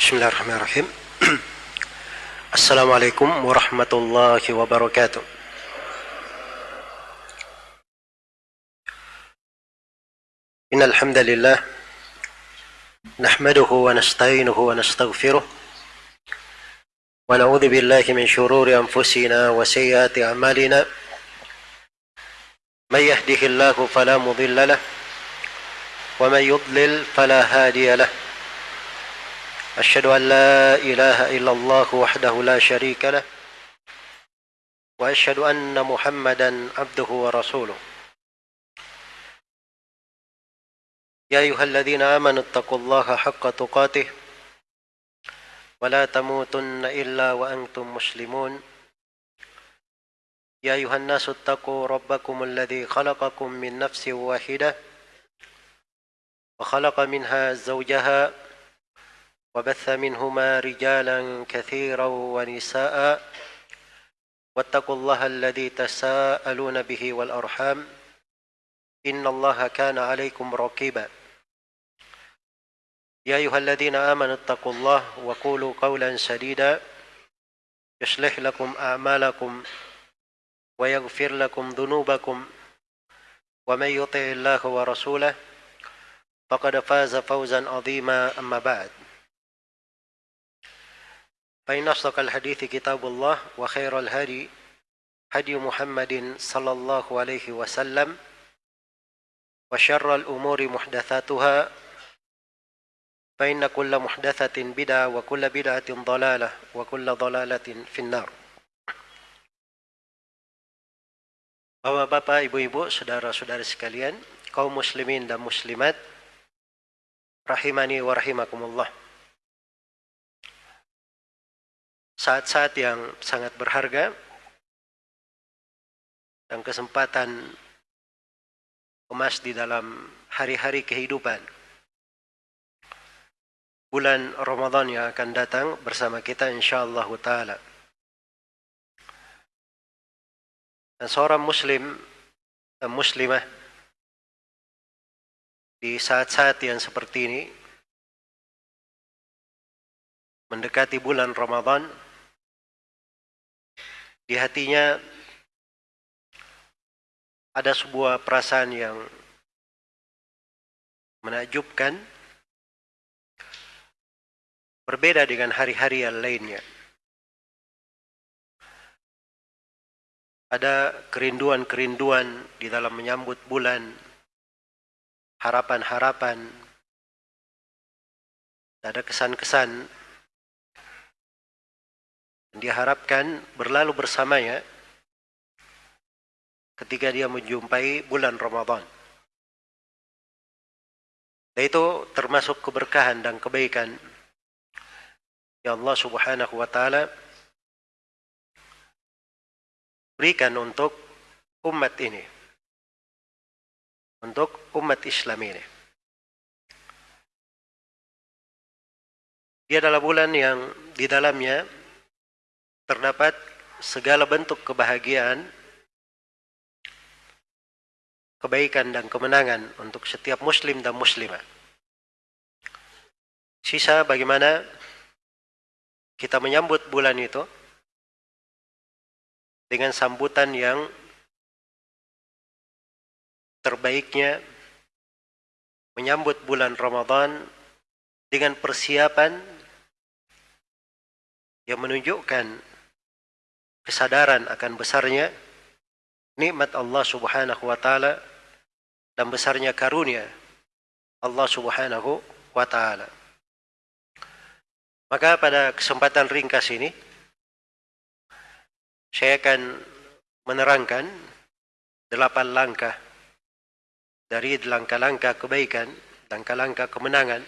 بسم الله الرحمن الرحيم السلام عليكم ورحمة الله وبركاته إن الحمد لله نحمده ونستعينه ونستغفره ونعوذ بالله من شرور أنفسنا وسيئات أعمالنا من يهده الله فلا مضل له ومن يضلل فلا هادي له أشهد أن لا إله إلا الله وحده لا شريك له وأشهد أن محمدا عبده ورسوله. يا أيها الذين آمنوا اتقوا الله حق تقاته ولا تموتن إلا وأنتم مسلمون. يا أيها الناس اتقوا ربكم الذي خلقكم من نفس واحدة وخلق منها زوجها وبث منهما رجالا كثيرا ونساء واتقوا الله الذي تساءلون به والأرحام إن الله كان عليكم رقيبا. يا أيها الذين آمنوا اتقوا الله وقولوا قولا سديدا. يصلح لكم أعمالكم ويغفر لكم ذنوبكم ومن يطع الله ورسوله فقد فاز فوزا عظيما. أما بعد فإن أصدق الحديث كتاب الله وخير الهدي هدي محمد صلى الله عليه وسلم وشر الأمور محدثاتها فإن كل محدثة بدعة وكل بدعة ضلالة وكل ضلالة في النار Bapak-bapak, ibu-ibu, saudara-saudari sekalian, kaum muslimin dan muslimat, rahimani wa rahimakumullah. Saat-saat yang sangat berharga dan kesempatan emas di dalam hari-hari kehidupan. Bulan Ramadan yang akan datang bersama kita insyaallah taala. Dan seorang muslim dan muslimah di saat-saat yang seperti ini mendekati bulan Ramadan di hatinya ada sebuah perasaan yang menakjubkan berbeda dengan hari-hari yang lainnya. Ada kerinduan-kerinduan di dalam menyambut bulan, harapan-harapan, ada kesan-kesan diharapkan berlalu bersamanya ketika dia menjumpai bulan Ramadan. Dan itu termasuk keberkahan dan kebaikan ya Allah Subhanahu wa taala berikan untuk umat ini. Untuk umat Islam ini. Dia adalah bulan yang di dalamnya terdapat segala bentuk kebahagiaan, kebaikan dan kemenangan untuk setiap muslim dan muslimah. Sisa bagaimana kita menyambut bulan itu dengan sambutan yang terbaiknya menyambut bulan Ramadan dengan persiapan yang menunjukkan kesadaran akan besarnya nikmat Allah Subhanahu wa taala dan besarnya karunia Allah Subhanahu wa taala. Maka pada kesempatan ringkas ini saya akan menerangkan delapan langkah dari langkah-langkah kebaikan, langkah-langkah kemenangan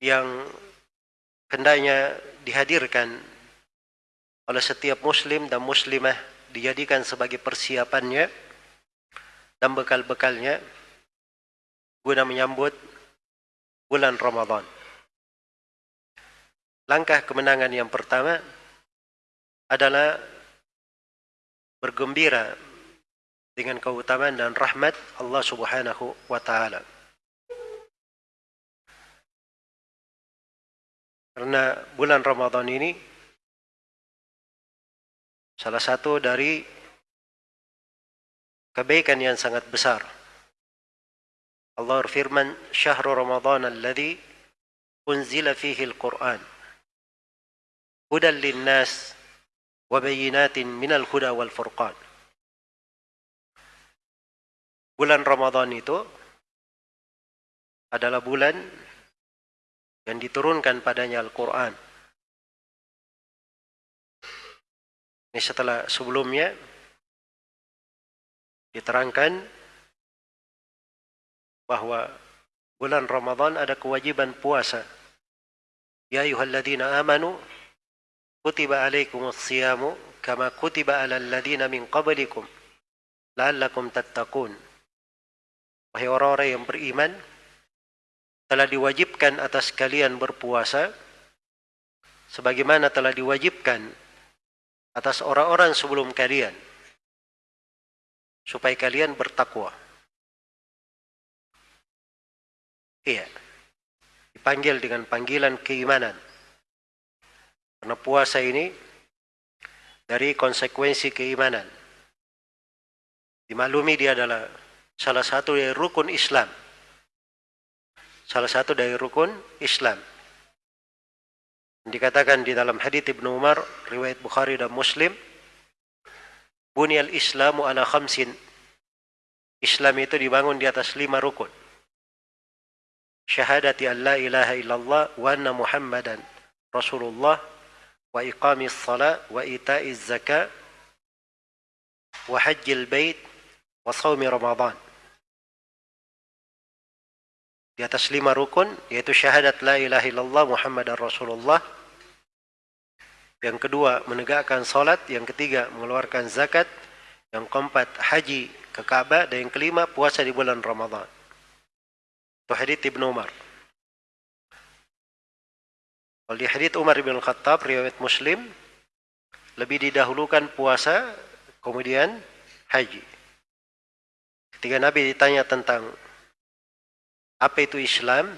yang hendaknya dihadirkan oleh setiap muslim dan muslimah dijadikan sebagai persiapannya dan bekal-bekalnya guna menyambut bulan Ramadan. Langkah kemenangan yang pertama adalah bergembira dengan keutamaan dan rahmat Allah Subhanahu wa taala. Karena bulan Ramadan ini salah satu dari kebaikan yang sangat besar. Allah berfirman, "Syahrul Ramadan alladhi unzila fihi al-Qur'an hudan lin-nas wa bayyinatin minal huda wal furqan." Bulan Ramadan itu adalah bulan yang diturunkan padanya Al-Quran. Ini setelah sebelumnya diterangkan bahwa bulan Ramadan ada kewajiban puasa. Ya ayuhalladzina amanu kutiba alaikumus siyamu kama kutiba alal ladzina min qablikum la'allakum tattaqun. Wahai orang-orang yang beriman, telah diwajibkan atas kalian berpuasa sebagaimana telah diwajibkan atas orang-orang sebelum kalian supaya kalian bertakwa. Iya. Dipanggil dengan panggilan keimanan. Karena puasa ini dari konsekuensi keimanan. Dimaklumi dia adalah salah satu rukun Islam salah satu dari rukun Islam. Dikatakan di dalam hadits Ibnu Umar, riwayat Bukhari dan Muslim, Bunyal Islamu ala khamsin. Islam itu dibangun di atas lima rukun. Syahadati an la ilaha illallah wa anna Muhammadan Rasulullah wa iqamis salat wa ita'iz zakat wa hajjil bait wa sawmi Ramadan. Di atas lima rukun yaitu syahadat la ilaha illallah Muhammad Rasulullah. Yang kedua menegakkan salat yang ketiga mengeluarkan zakat. Yang keempat haji ke Ka'bah dan yang kelima puasa di bulan Ramadan. Itu hadits Ibnu Umar. Kalau di hadits Umar bin Khattab riwayat Muslim lebih didahulukan puasa kemudian haji. Ketika Nabi ditanya tentang apa itu Islam?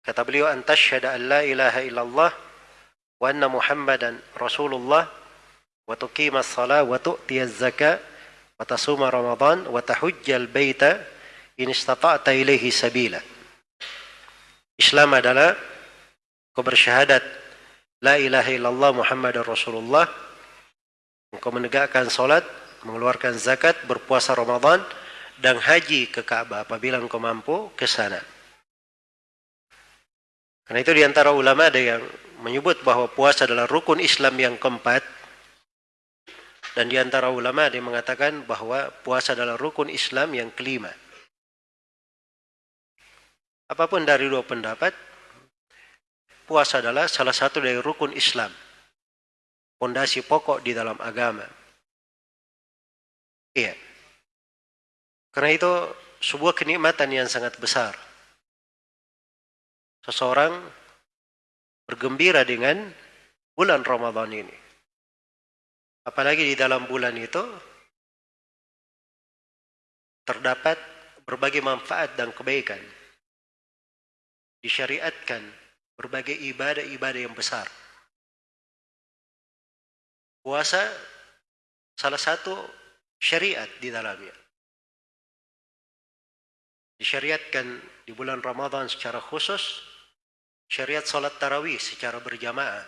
Kata beliau, "Antasyhadu an la ilaha illallah wa anna Muhammadan Rasulullah wa tuqima as-salah wa tu'ti az-zakah wa tasuma Ramadan wa tahujjal baita in istata'ta ilaihi sabila." Islam adalah kau bersyahadat la ilaha illallah Muhammadan Rasulullah engkau menegakkan salat mengeluarkan zakat berpuasa Ramadan dan haji ke Ka'bah apabila engkau mampu ke sana. Karena itu di antara ulama ada yang menyebut bahwa puasa adalah rukun Islam yang keempat. Dan di antara ulama ada yang mengatakan bahwa puasa adalah rukun Islam yang kelima. Apa pun dari dua pendapat, puasa adalah salah satu dari rukun Islam. Fondasi pokok di dalam agama. Iya. Karena itu sebuah kenikmatan yang sangat besar. Seseorang bergembira dengan bulan Ramadan ini. Apalagi di dalam bulan itu terdapat berbagai manfaat dan kebaikan. Disyariatkan berbagai ibadah-ibadah yang besar. Puasa salah satu syariat di dalamnya disyariatkan di bulan Ramadan secara khusus syariat salat tarawih secara berjamaah.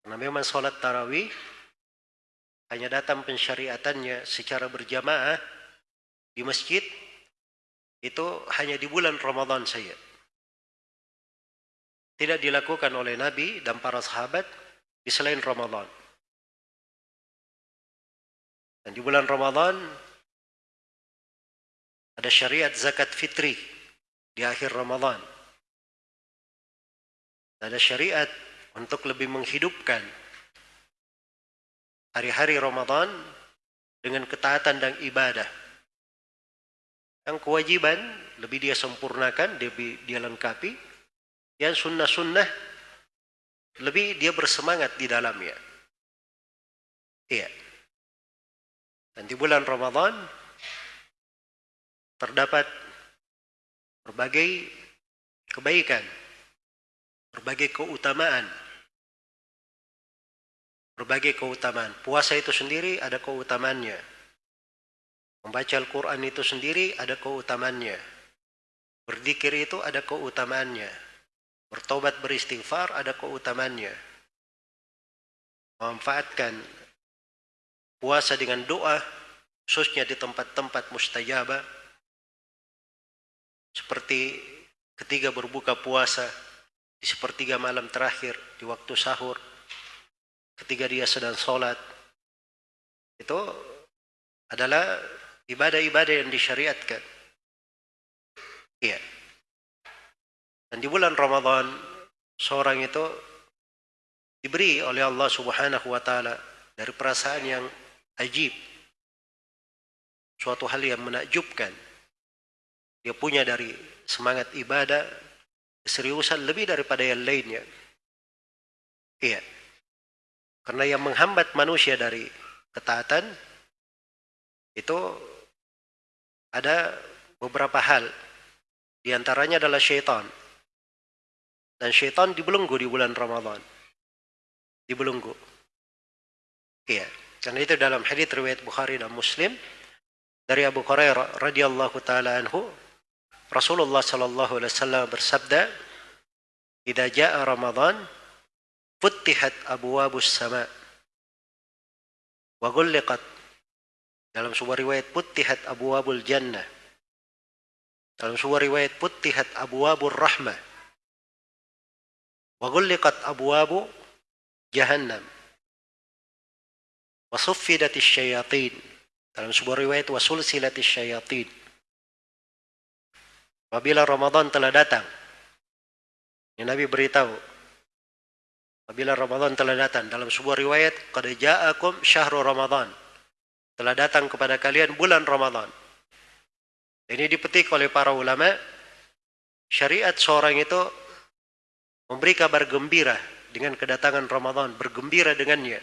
Karena memang salat tarawih hanya datang pensyariatannya secara berjamaah di masjid itu hanya di bulan Ramadan saja. Tidak dilakukan oleh Nabi dan para sahabat di selain Ramadan. Dan di bulan Ramadan ada syariat zakat fitri di akhir Ramadan. Ada syariat untuk lebih menghidupkan hari-hari Ramadan dengan ketaatan dan ibadah. Yang kewajiban lebih dia sempurnakan, lebih dia lengkapi. Yang sunnah-sunnah lebih dia bersemangat di dalamnya. Iya. Dan di bulan Ramadan terdapat berbagai kebaikan berbagai keutamaan. Berbagai keutamaan. Puasa itu sendiri ada keutamaannya. Membaca Al-Quran itu sendiri ada keutamaannya. Berzikir itu ada keutamaannya. Bertobat beristighfar ada keutamaannya. Memanfaatkan puasa dengan doa, khususnya di tempat-tempat mustajabah, seperti ketika berbuka puasa, di sepertiga malam terakhir, di waktu sahur, ketika dia sedang sholat, itu adalah ibadah-ibadah yang disyariatkan. Iya. Dan di bulan Ramadan, seorang itu diberi oleh Allah Subhanahu wa taala dari perasaan yang ajib. Suatu hal yang menakjubkan. Dia punya dari semangat ibadah seriusan lebih daripada yang lainnya. Iya. Karena yang menghambat manusia dari ketaatan itu ada beberapa hal. Di antaranya adalah syaitan. Dan syaitan dibelenggu di bulan Ramadan. Dibelenggu. Iya. Karena itu dalam hadis riwayat Bukhari dan Muslim dari Abu Hurairah radhiyallahu taala anhu Rasulullah sallallahu alaihi wasallam bersabda, "Idza jaa Ramadan, futtihat abwabus sama wa ghulliqat." Dalam sebuah riwayat puttihat abwabul jannah. Dalam sebuah riwayat puttihat abwabur rahmah. Wa ghulliqat abwabu jahannam. Wa suffidatis syayatin. Dalam sebuah riwayat wa sulsilatis syayatin Apabila Ramadan telah datang, ini Nabi beritahu, apabila Ramadan telah datang, dalam sebuah riwayat, Qad ja'akum syahru Ramadan. Telah datang kepada kalian bulan Ramadan. Ini dipetik oleh para ulama, syariat seorang itu memberi kabar gembira dengan kedatangan Ramadan, bergembira dengannya.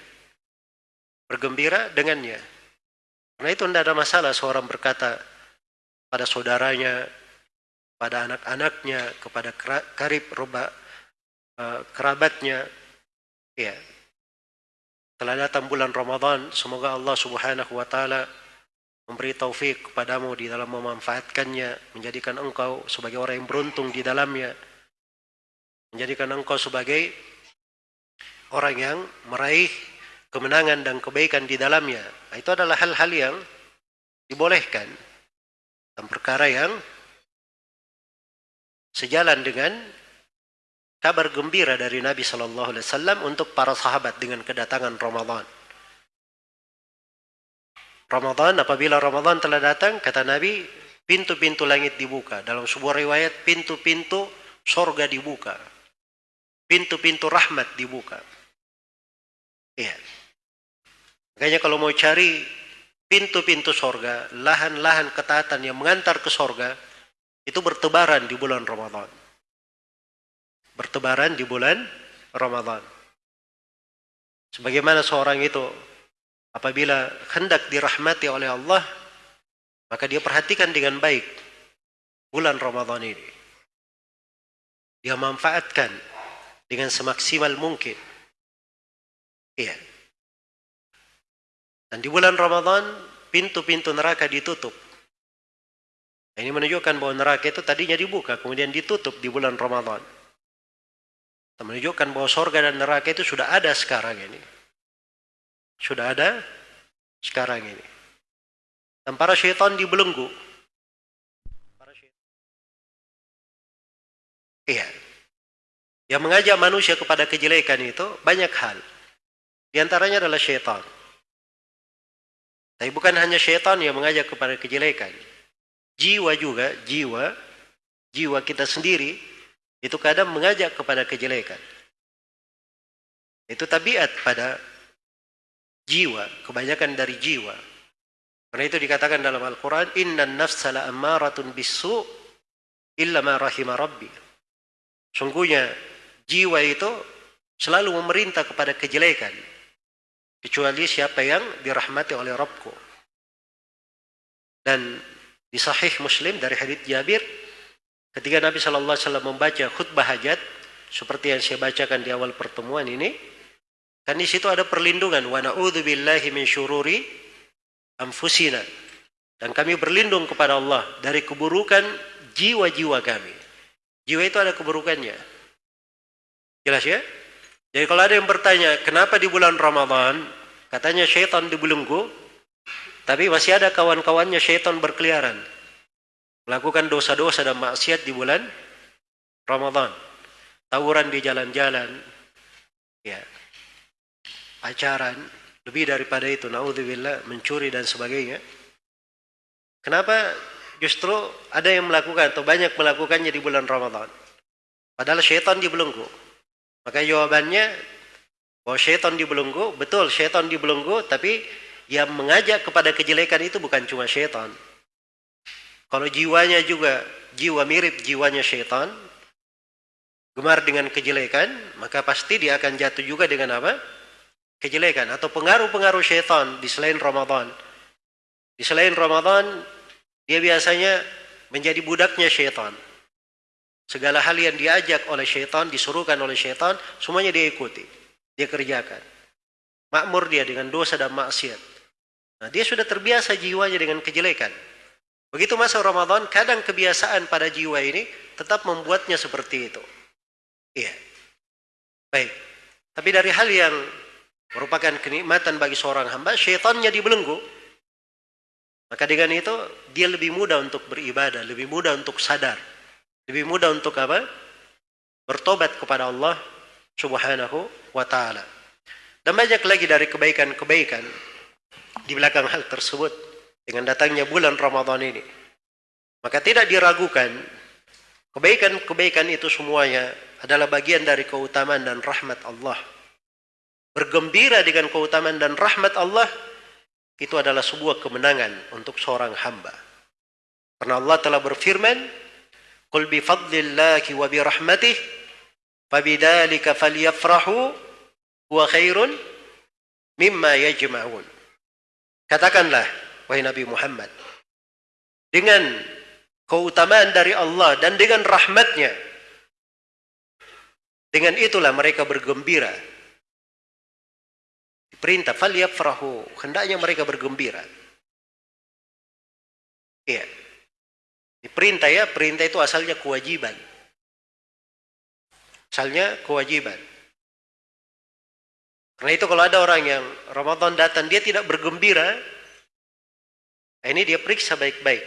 Bergembira dengannya. Karena itu tidak ada masalah seorang berkata pada saudaranya, pada anak-anaknya, kepada karib roba, uh, kerabatnya. Ya. Telah datang bulan Ramadan, semoga Allah Subhanahu wa taala memberi taufik kepadamu di dalam memanfaatkannya, menjadikan engkau sebagai orang yang beruntung di dalamnya. Menjadikan engkau sebagai orang yang meraih kemenangan dan kebaikan di dalamnya. Nah, itu adalah hal-hal yang dibolehkan dan perkara yang sejalan dengan kabar gembira dari Nabi Shallallahu Alaihi Wasallam untuk para sahabat dengan kedatangan Ramadan. Ramadan apabila Ramadan telah datang kata Nabi pintu-pintu langit dibuka. Dalam sebuah riwayat pintu-pintu sorga dibuka. Pintu-pintu rahmat dibuka. Iya. Makanya kalau mau cari pintu-pintu sorga lahan-lahan ketaatan yang mengantar ke sorga itu bertebaran di bulan Ramadan. Bertebaran di bulan Ramadan. Sebagaimana seorang itu apabila hendak dirahmati oleh Allah, maka dia perhatikan dengan baik bulan Ramadan ini. Dia manfaatkan dengan semaksimal mungkin. Iya. Dan di bulan Ramadan pintu-pintu neraka ditutup ini menunjukkan bahwa neraka itu tadinya dibuka, kemudian ditutup di bulan Ramadan. Menunjukkan bahwa sorga dan neraka itu sudah ada sekarang ini. Sudah ada sekarang ini. Dan para syaitan dibelenggu. Para. Iya. Yang mengajak manusia kepada kejelekan itu banyak hal. Di antaranya adalah syaitan. Tapi bukan hanya syaitan yang mengajak kepada kejelekan jiwa juga, jiwa, jiwa kita sendiri, itu kadang mengajak kepada kejelekan. Itu tabiat pada jiwa, kebanyakan dari jiwa. Karena itu dikatakan dalam Al-Quran, Inna nafsa ammaratun bisu illa ma rahima rabbi. Sungguhnya jiwa itu selalu memerintah kepada kejelekan. Kecuali siapa yang dirahmati oleh Rabbku. Dan di Sahih Muslim dari hadits Jabir, ketika Nabi Shallallahu Alaihi Wasallam membaca khutbah hajat, seperti yang saya bacakan di awal pertemuan ini kan di situ ada perlindungan wa na'udzubillahi min syururi anfusina dan kami berlindung kepada Allah dari keburukan jiwa-jiwa kami. Jiwa itu ada keburukannya. Jelas ya? Jadi kalau ada yang bertanya, kenapa di bulan Ramadan katanya syaitan dibelenggu, tapi masih ada kawan-kawannya syaitan berkeliaran. Melakukan dosa-dosa dan maksiat di bulan Ramadan. Tawuran di jalan-jalan. Ya. Pacaran. Lebih daripada itu. Na'udzubillah. Mencuri dan sebagainya. Kenapa justru ada yang melakukan atau banyak melakukannya di bulan Ramadan? Padahal syaitan dibelenggu. Maka jawabannya bahwa syaitan dibelenggu, betul syaitan dibelenggu, tapi yang mengajak kepada kejelekan itu bukan cuma syaitan. Kalau jiwanya juga jiwa mirip jiwanya syaitan, gemar dengan kejelekan, maka pasti dia akan jatuh juga dengan apa? Kejelekan atau pengaruh-pengaruh syaitan di selain Ramadan. Di selain Ramadan, dia biasanya menjadi budaknya syaitan. Segala hal yang diajak oleh syaitan, disuruhkan oleh syaitan, semuanya dia ikuti. Dia kerjakan. Makmur dia dengan dosa dan maksiat. Nah, dia sudah terbiasa jiwanya dengan kejelekan. Begitu masa Ramadan, kadang kebiasaan pada jiwa ini tetap membuatnya seperti itu. Iya. Baik. Tapi dari hal yang merupakan kenikmatan bagi seorang hamba, syaitannya dibelenggu. Maka dengan itu, dia lebih mudah untuk beribadah, lebih mudah untuk sadar. Lebih mudah untuk apa? Bertobat kepada Allah subhanahu wa ta'ala. Dan banyak lagi dari kebaikan-kebaikan di belakang hal tersebut dengan datangnya bulan Ramadan ini. Maka tidak diragukan kebaikan-kebaikan itu semuanya adalah bagian dari keutamaan dan rahmat Allah. Bergembira dengan keutamaan dan rahmat Allah itu adalah sebuah kemenangan untuk seorang hamba. Karena Allah telah berfirman, "Qul bi fadlillahi wa bi rahmatih fabidzalika falyafrahu huwa khairun mimma yajma'un." Katakanlah, wahai Nabi Muhammad. Dengan keutamaan dari Allah dan dengan rahmatnya. Dengan itulah mereka bergembira. Perintah, falyafrahu. Hendaknya mereka bergembira. Iya. Perintah ya, perintah itu asalnya kewajiban. Asalnya kewajiban. Karena itu kalau ada orang yang Ramadan datang, dia tidak bergembira, Nah, ini dia periksa baik-baik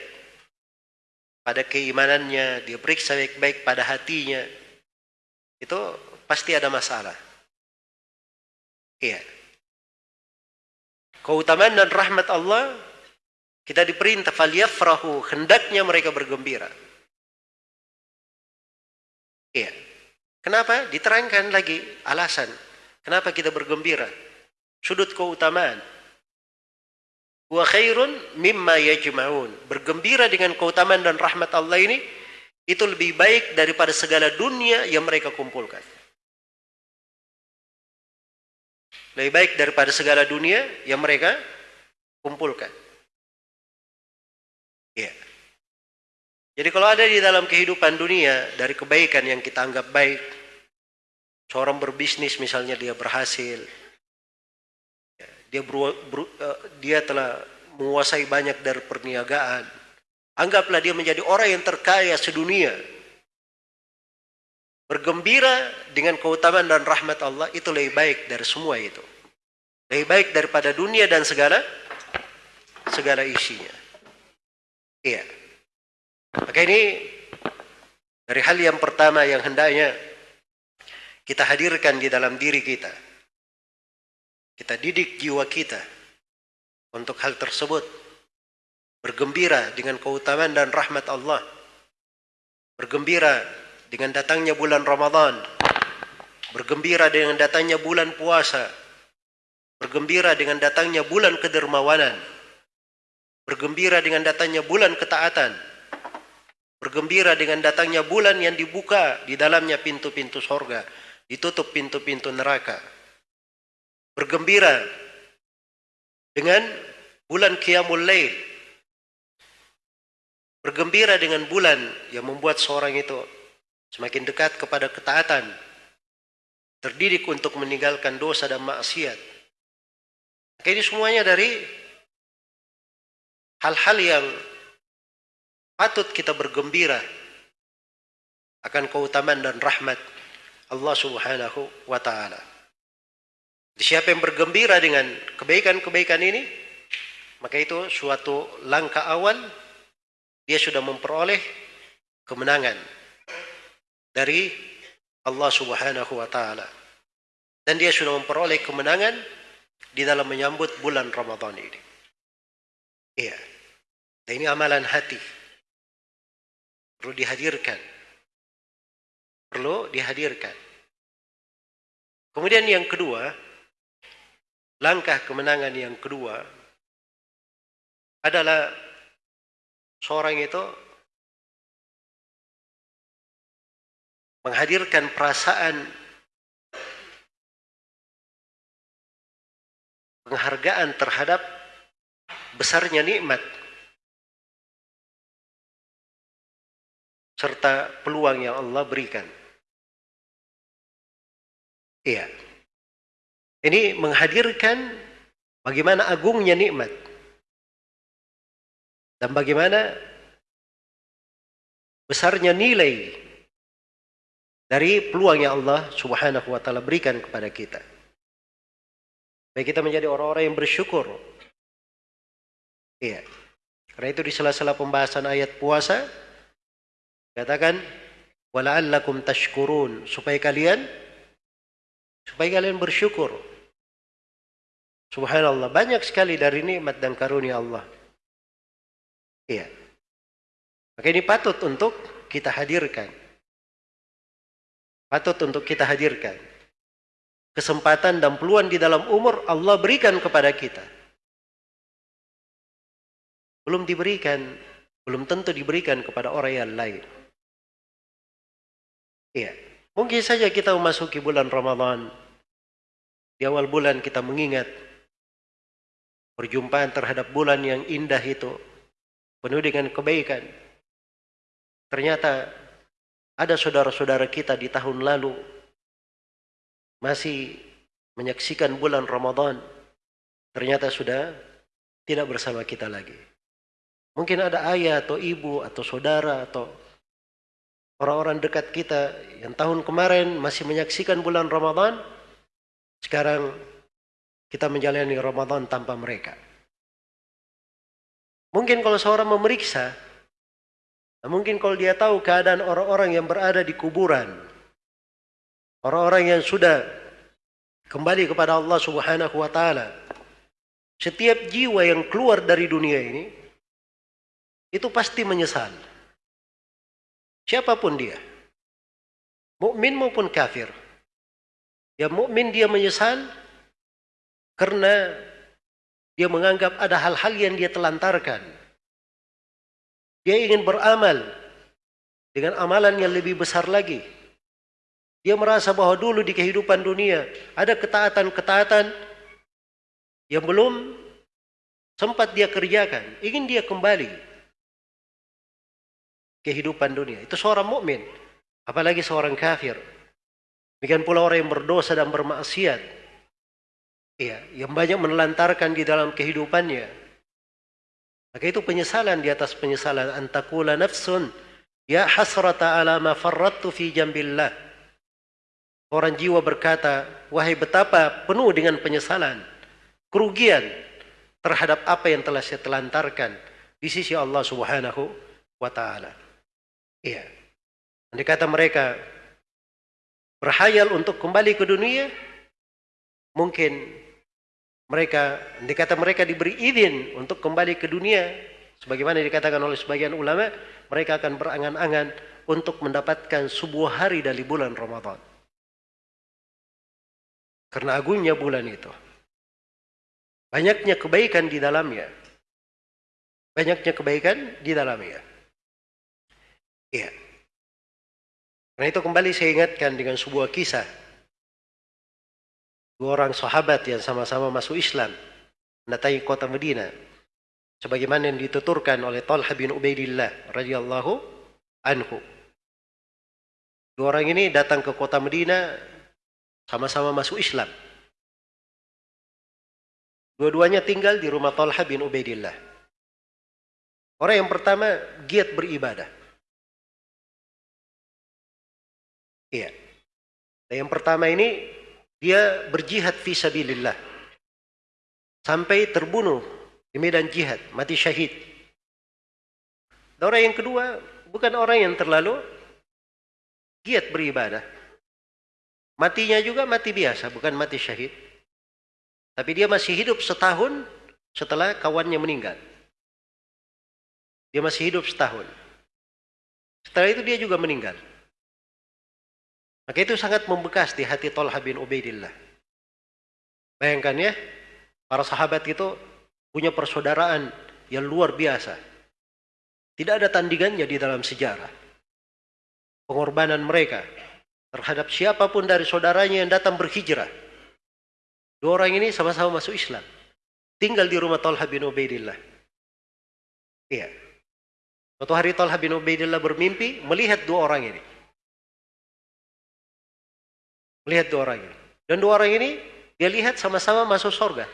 pada keimanannya, dia periksa baik-baik pada hatinya. Itu pasti ada masalah. Iya. Keutamaan dan rahmat Allah kita diperintah falyafrahu, hendaknya mereka bergembira. Iya. Kenapa? Diterangkan lagi alasan. Kenapa kita bergembira? Sudut keutamaan wa khairun mimma yajma'un. Bergembira dengan keutamaan dan rahmat Allah ini itu lebih baik daripada segala dunia yang mereka kumpulkan. Lebih baik daripada segala dunia yang mereka kumpulkan. Ya. Jadi kalau ada di dalam kehidupan dunia dari kebaikan yang kita anggap baik, seorang berbisnis misalnya dia berhasil, dia ber, ber, uh, dia telah menguasai banyak dari perniagaan. Anggaplah dia menjadi orang yang terkaya sedunia. Bergembira dengan keutamaan dan rahmat Allah itu lebih baik dari semua itu. Lebih baik daripada dunia dan segala segala isinya. Iya. Maka ini dari hal yang pertama yang hendaknya kita hadirkan di dalam diri kita kita didik jiwa kita untuk hal tersebut. Bergembira dengan keutamaan dan rahmat Allah. Bergembira dengan datangnya bulan Ramadan. Bergembira dengan datangnya bulan puasa. Bergembira dengan datangnya bulan kedermawanan. Bergembira dengan datangnya bulan ketaatan. Bergembira dengan datangnya bulan yang dibuka di dalamnya pintu-pintu sorga. Ditutup pintu-pintu neraka bergembira dengan bulan Qiyamul Lail. Bergembira dengan bulan yang membuat seorang itu semakin dekat kepada ketaatan terdidik untuk meninggalkan dosa dan maksiat. Ini semuanya dari hal-hal yang patut kita bergembira akan keutamaan dan rahmat Allah Subhanahu wa taala. Siapa yang bergembira dengan kebaikan-kebaikan ini, maka itu suatu langkah awal dia sudah memperoleh kemenangan dari Allah Subhanahu wa taala. Dan dia sudah memperoleh kemenangan di dalam menyambut bulan Ramadan ini. Iya. Dan ini amalan hati. Perlu dihadirkan. Perlu dihadirkan. Kemudian yang kedua, langkah kemenangan yang kedua adalah seorang itu menghadirkan perasaan penghargaan terhadap besarnya nikmat serta peluang yang Allah berikan. Iya. Ini menghadirkan bagaimana agungnya nikmat. Dan bagaimana besarnya nilai dari peluang yang Allah Subhanahu wa taala berikan kepada kita. Baik kita menjadi orang-orang yang bersyukur. Iya. Karena itu di sela-sela pembahasan ayat puasa katakan wala'allakum tashkurun supaya kalian supaya kalian bersyukur. Subhanallah, banyak sekali dari nikmat dan karunia Allah. Iya. Maka ini patut untuk kita hadirkan. Patut untuk kita hadirkan. Kesempatan dan peluang di dalam umur Allah berikan kepada kita. Belum diberikan, belum tentu diberikan kepada orang yang lain. Iya. Mungkin saja kita memasuki bulan Ramadan. Di awal bulan kita mengingat perjumpaan terhadap bulan yang indah itu penuh dengan kebaikan. Ternyata ada saudara-saudara kita di tahun lalu masih menyaksikan bulan Ramadan. Ternyata sudah tidak bersama kita lagi. Mungkin ada ayah atau ibu atau saudara atau orang-orang dekat kita yang tahun kemarin masih menyaksikan bulan Ramadan. Sekarang kita menjalani Ramadan tanpa mereka. Mungkin kalau seorang memeriksa, mungkin kalau dia tahu keadaan orang-orang yang berada di kuburan, orang-orang yang sudah kembali kepada Allah Subhanahu wa taala, setiap jiwa yang keluar dari dunia ini itu pasti menyesal. Siapapun dia. Mukmin maupun kafir. Ya mukmin dia menyesal karena dia menganggap ada hal-hal yang dia telantarkan. Dia ingin beramal dengan amalan yang lebih besar lagi. Dia merasa bahwa dulu di kehidupan dunia ada ketaatan-ketaatan yang belum sempat dia kerjakan. Ingin dia kembali kehidupan dunia. Itu seorang mukmin, apalagi seorang kafir. Demikian pula orang yang berdosa dan bermaksiat ya, yang banyak menelantarkan di dalam kehidupannya. Maka itu penyesalan di atas penyesalan antakula nafsun ya hasrata ala ma farrattu fi jambillah. Orang jiwa berkata, wahai betapa penuh dengan penyesalan, kerugian terhadap apa yang telah saya telantarkan di sisi Allah Subhanahu wa taala. Iya. Andai kata mereka berhayal untuk kembali ke dunia, mungkin mereka dikata mereka diberi izin untuk kembali ke dunia sebagaimana dikatakan oleh sebagian ulama mereka akan berangan-angan untuk mendapatkan sebuah hari dari bulan Ramadan. Karena agungnya bulan itu. Banyaknya kebaikan di dalamnya. Banyaknya kebaikan di dalamnya iya karena itu kembali saya ingatkan dengan sebuah kisah dua orang sahabat yang sama-sama masuk Islam mendatangi kota Medina sebagaimana yang dituturkan oleh Talha bin Ubaidillah radhiyallahu anhu. Dua orang ini datang ke kota Medina Sama-sama masuk Islam. Dua-duanya tinggal di rumah Talha bin Ubaidillah. Orang yang pertama giat beribadah. Iya. Dan yang pertama ini dia berjihad fi sabilillah. Sampai terbunuh di medan jihad, mati syahid. Dan orang yang kedua bukan orang yang terlalu giat beribadah. Matinya juga mati biasa, bukan mati syahid. Tapi dia masih hidup setahun setelah kawannya meninggal. Dia masih hidup setahun. Setelah itu dia juga meninggal. Maka itu sangat membekas di hati Tolha bin Ubaidillah. Bayangkan ya, para sahabat itu punya persaudaraan yang luar biasa. Tidak ada tandingannya di dalam sejarah. Pengorbanan mereka terhadap siapa pun dari saudaranya yang datang berhijrah Dua orang ini sama-sama masuk Islam. Tinggal di rumah Talha bin Ubaidillah. Iya. Suatu hari Talha bin Ubaidillah bermimpi melihat dua orang ini. Melihat dua orang ini. Dan dua orang ini dia lihat sama-sama masuk surga.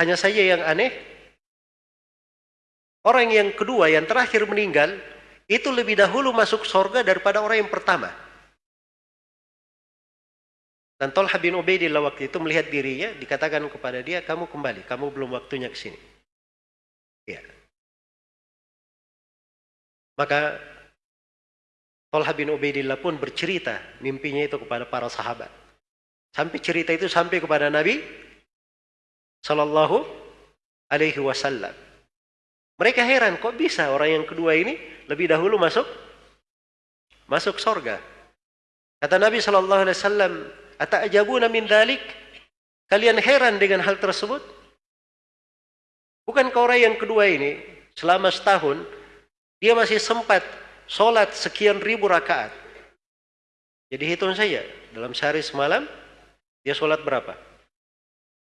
Hanya saja yang aneh, orang yang kedua, yang terakhir meninggal, itu lebih dahulu masuk surga daripada orang yang pertama. Dan Tolha bin Ubaidillah waktu itu melihat dirinya, dikatakan kepada dia, kamu kembali, kamu belum waktunya ke sini. Ya. Maka Tolha bin Ubaidillah pun bercerita mimpinya itu kepada para sahabat. Sampai cerita itu sampai kepada Nabi Sallallahu Alaihi Wasallam. Mereka heran, kok bisa orang yang kedua ini lebih dahulu masuk masuk sorga. Kata Nabi Sallallahu Alaihi Wasallam, Ata'jabuna min dhalik? Kalian heran dengan hal tersebut? Bukan orang yang kedua ini selama setahun dia masih sempat sholat sekian ribu rakaat. Jadi hitung saja dalam sehari semalam dia sholat berapa?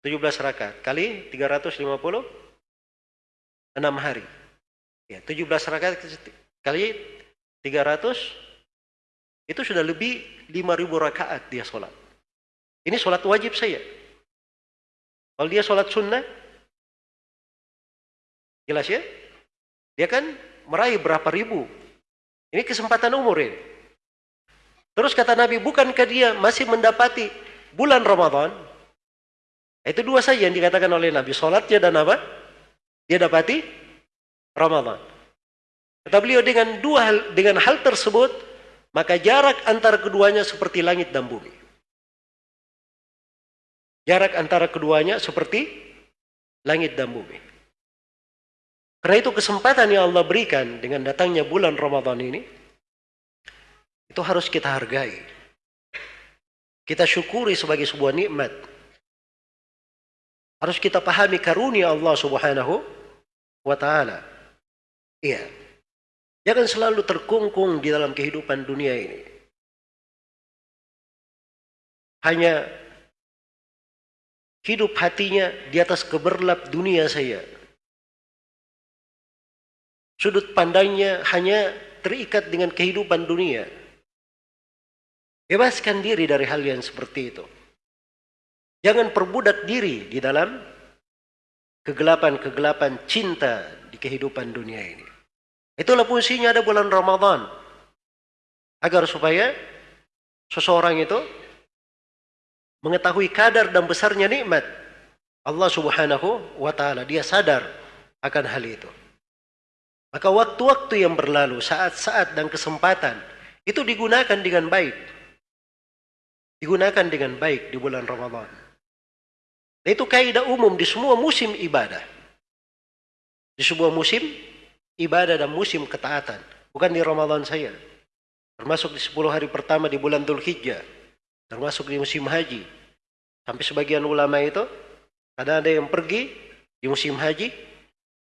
17 rakaat kali 350 6 hari. Ya, 17 rakaat kali 300 itu sudah lebih 5000 rakaat dia sholat. Ini sholat wajib saya. Kalau dia sholat sunnah, jelas ya? Dia kan meraih berapa ribu. Ini kesempatan umur ini. Terus kata Nabi, bukankah dia masih mendapati bulan Ramadan? Itu dua saja yang dikatakan oleh Nabi. Sholatnya dan apa? Dia dapati Ramadan. Kata beliau dengan dua hal, dengan hal tersebut, maka jarak antara keduanya seperti langit dan bumi. Jarak antara keduanya seperti langit dan bumi. Karena itu kesempatan yang Allah berikan dengan datangnya bulan Ramadan ini, itu harus kita hargai. Kita syukuri sebagai sebuah nikmat. Harus kita pahami karunia Allah subhanahu wa ta'ala. Iya. Jangan selalu terkungkung di dalam kehidupan dunia ini. Hanya hidup hatinya di atas keberlap dunia saya. Sudut pandangnya hanya terikat dengan kehidupan dunia. Bebaskan diri dari hal yang seperti itu. Jangan perbudak diri di dalam kegelapan-kegelapan cinta di kehidupan dunia ini. Itulah fungsinya ada bulan Ramadan. Agar supaya seseorang itu mengetahui kadar dan besarnya nikmat Allah Subhanahu wa taala. Dia sadar akan hal itu. Maka waktu-waktu yang berlalu, saat-saat dan kesempatan itu digunakan dengan baik. Digunakan dengan baik di bulan Ramadan. Itu kaidah umum di semua musim ibadah. Di sebuah musim ibadah dan musim ketaatan. Bukan di Ramadan saya. Termasuk di 10 hari pertama di bulan Dhul Hijjah termasuk di musim haji. Sampai sebagian ulama itu ada ada yang pergi di musim haji,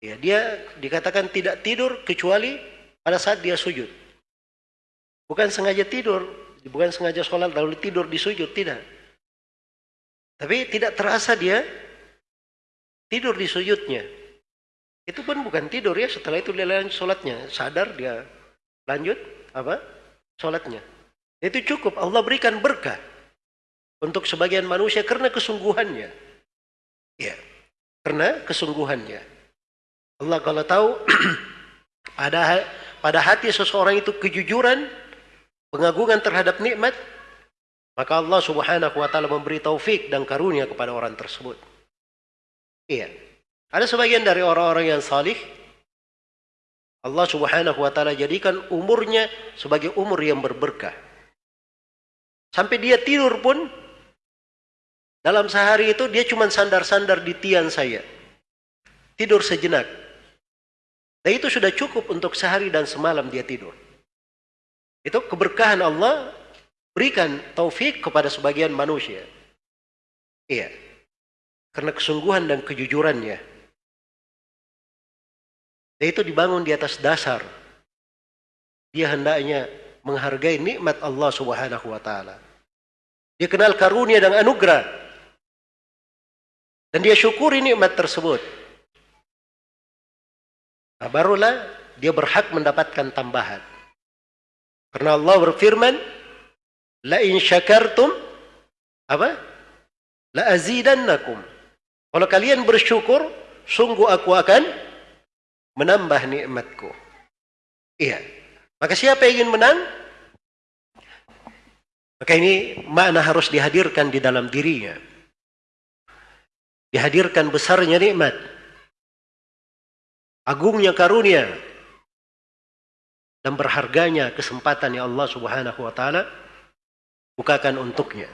ya dia dikatakan tidak tidur kecuali pada saat dia sujud. Bukan sengaja tidur, bukan sengaja sholat lalu tidur di sujud, tidak. Tapi tidak terasa dia tidur di sujudnya. Itu pun bukan tidur ya, setelah itu dia lanjut sholatnya. Sadar dia lanjut apa? Sholatnya. Itu cukup Allah berikan berkah untuk sebagian manusia karena kesungguhannya. Ya, karena kesungguhannya. Allah kalau tahu ada pada hati seseorang itu kejujuran, pengagungan terhadap nikmat, maka Allah Subhanahu wa taala memberi taufik dan karunia kepada orang tersebut. Iya. Ada sebagian dari orang-orang yang salih Allah Subhanahu wa taala jadikan umurnya sebagai umur yang berberkah. Sampai dia tidur pun dalam sehari itu dia cuma sandar-sandar di tiang saya. Tidur sejenak. Dan itu sudah cukup untuk sehari dan semalam dia tidur. Itu keberkahan Allah berikan taufik kepada sebagian manusia. Iya. Karena kesungguhan dan kejujurannya. Dan itu dibangun di atas dasar. Dia hendaknya menghargai nikmat Allah Subhanahu wa taala. Dia kenal karunia dan anugerah. Dan dia syukuri nikmat tersebut. Nah, barulah dia berhak mendapatkan tambahan. Karena Allah berfirman, "La in syakartum apa? La azidannakum." Kalau kalian bersyukur, sungguh aku akan menambah nikmatku. Iya. Maka siapa yang ingin menang? Maka ini makna harus dihadirkan di dalam dirinya. Dihadirkan besarnya nikmat. Agungnya karunia. Dan berharganya kesempatan yang Allah subhanahu wa ta'ala bukakan untuknya.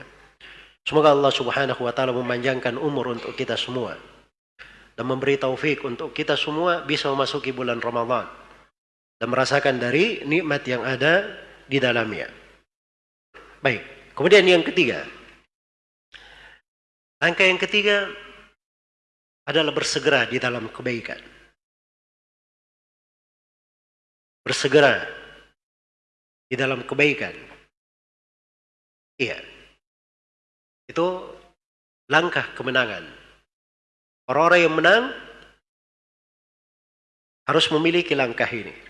Semoga Allah subhanahu wa ta'ala memanjangkan umur untuk kita semua. Dan memberi taufik untuk kita semua bisa memasuki bulan Ramadhan dan merasakan dari nikmat yang ada di dalamnya. Baik, kemudian yang ketiga. Langkah yang ketiga adalah bersegera di dalam kebaikan. Bersegera di dalam kebaikan. Iya. Itu langkah kemenangan. Orang-orang yang menang harus memiliki langkah ini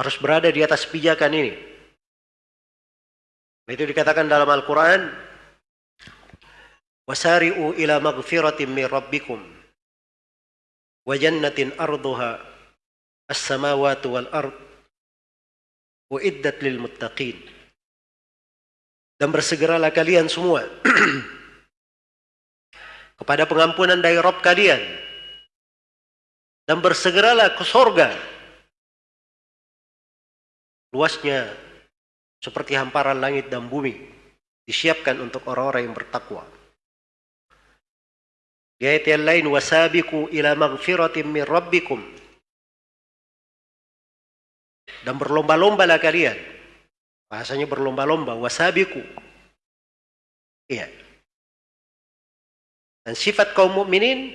harus berada di atas pijakan ini. Itu dikatakan dalam Al-Quran, Wasari'u maghfiratin min rabbikum wa jannatin arduha as-samawati wal ard uiddat lil muttaqin. Dan bersegeralah kalian semua kepada pengampunan dari Rabb kalian dan bersegeralah ke sorga luasnya seperti hamparan langit dan bumi disiapkan untuk orang-orang yang bertakwa. Di ayat yang lain wasabiku ila maghfiratin min rabbikum dan berlomba-lombalah kalian. Bahasanya berlomba-lomba wasabiku. Iya. Dan sifat kaum mukminin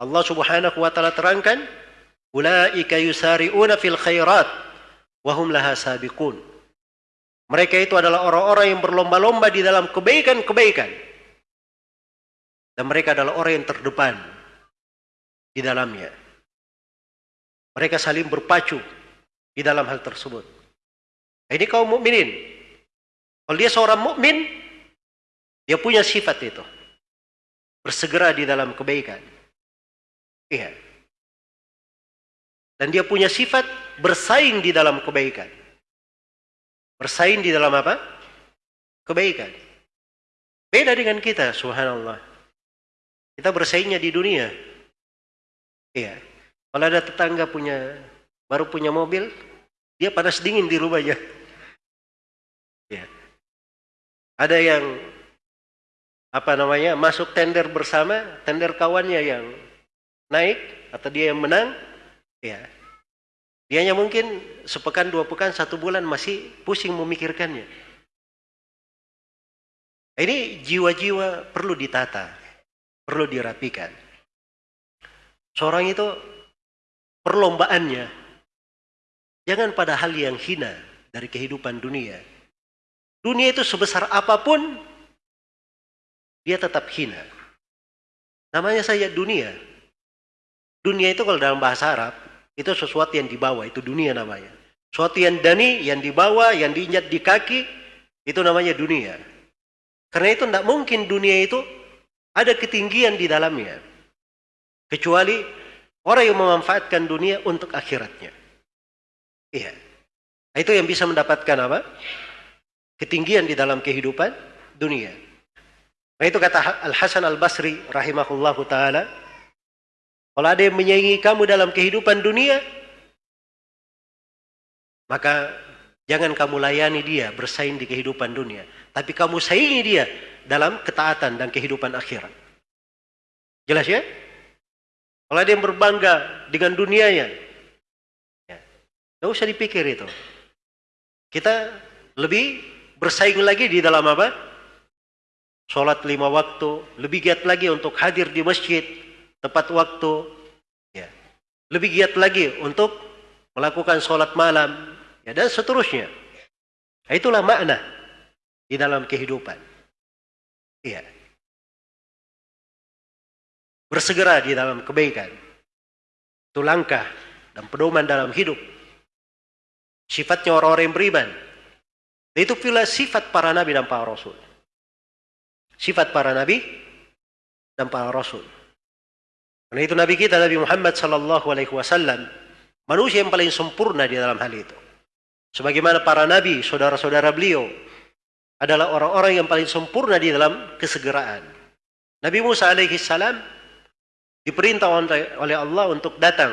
Allah Subhanahu wa taala terangkan ulaika yusari'una fil khairat wahum laha sabiqun. Mereka itu adalah orang-orang yang berlomba-lomba di dalam kebaikan-kebaikan. Dan mereka adalah orang yang terdepan di dalamnya. Mereka saling berpacu di dalam hal tersebut. Ini kaum mukminin. Kalau dia seorang mukmin, dia punya sifat itu. Bersegera di dalam kebaikan. Iya. Dan dia punya sifat bersaing di dalam kebaikan. Bersaing di dalam apa? Kebaikan. Beda dengan kita, subhanallah. Kita bersaingnya di dunia. Iya. Kalau ada tetangga punya baru punya mobil, dia panas dingin di rumahnya. Iya. Ada yang apa namanya masuk tender bersama, tender kawannya yang naik atau dia yang menang, Ya. Dianya mungkin sepekan, dua pekan, satu bulan masih pusing memikirkannya. Ini jiwa-jiwa perlu ditata, perlu dirapikan. Seorang itu perlombaannya jangan pada hal yang hina dari kehidupan dunia. Dunia itu sebesar apa pun dia tetap hina. Namanya saja dunia. Dunia itu kalau dalam bahasa Arab itu sesuatu yang dibawa, itu dunia namanya. Suatu yang dani, yang dibawa, yang diinjak di kaki, itu namanya dunia. Karena itu tidak mungkin dunia itu ada ketinggian di dalamnya. Kecuali orang yang memanfaatkan dunia untuk akhiratnya. Iya. Itu yang bisa mendapatkan apa? Ketinggian di dalam kehidupan dunia. Nah itu kata Al-Hasan Al-Basri rahimahullahu taala, kalau ada yang menyaingi kamu dalam kehidupan dunia, maka jangan kamu layani dia bersaing di kehidupan dunia. Tapi kamu saingi dia dalam ketaatan dan kehidupan akhirat. Jelas ya? Kalau ada yang berbangga dengan dunianya, ya, tidak usah dipikir itu. Kita lebih bersaing lagi di dalam apa? Sholat lima waktu, lebih giat lagi untuk hadir di masjid, tepat waktu, ya. lebih giat lagi untuk melakukan sholat malam, ya, dan seterusnya. Nah, itulah makna di dalam kehidupan. Iya. Bersegera di dalam kebaikan. Itu langkah dan pedoman dalam hidup. Sifatnya orang-orang yang beriman. Itu pula sifat para nabi dan para rasul. Sifat para nabi dan para rasul. Karena itu nabi kita Nabi Muhammad sallallahu alaihi wasallam manusia yang paling sempurna di dalam hal itu. Sebagaimana para nabi, saudara-saudara beliau adalah orang-orang yang paling sempurna di dalam kesegeraan. Nabi Musa alaihi salam diperintah oleh Allah untuk datang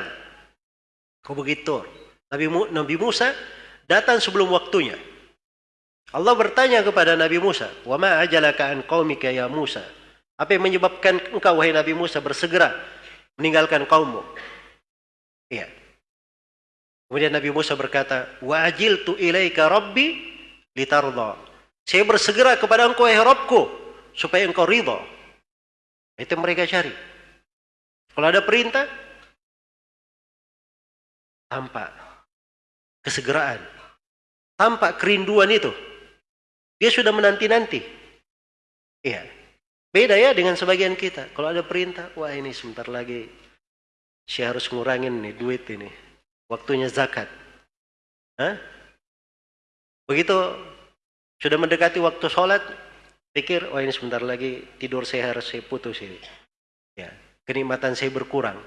ke Bukit Tur. Nabi, Nabi Musa datang sebelum waktunya. Allah bertanya kepada Nabi Musa, "Wa ma ajalaka an qaumika ya Musa?" Apa yang menyebabkan engkau wahai Nabi Musa bersegera meninggalkan kaummu? Iya. Kemudian Nabi Musa berkata, "Wa ajiltu ilaika rabbi litarda." Saya bersegera kepada engkau ya Rabbku supaya engkau ridha. Itu mereka cari. Kalau ada perintah tampak kesegeraan, tampak kerinduan itu. Dia sudah menanti-nanti. Iya. Beda ya dengan sebagian kita. Kalau ada perintah, wah ini sebentar lagi saya harus ngurangin nih duit ini waktunya zakat. Hah? Begitu sudah mendekati waktu sholat, pikir, oh ini sebentar lagi tidur saya harus saya putus ini. Ya, kenikmatan saya berkurang.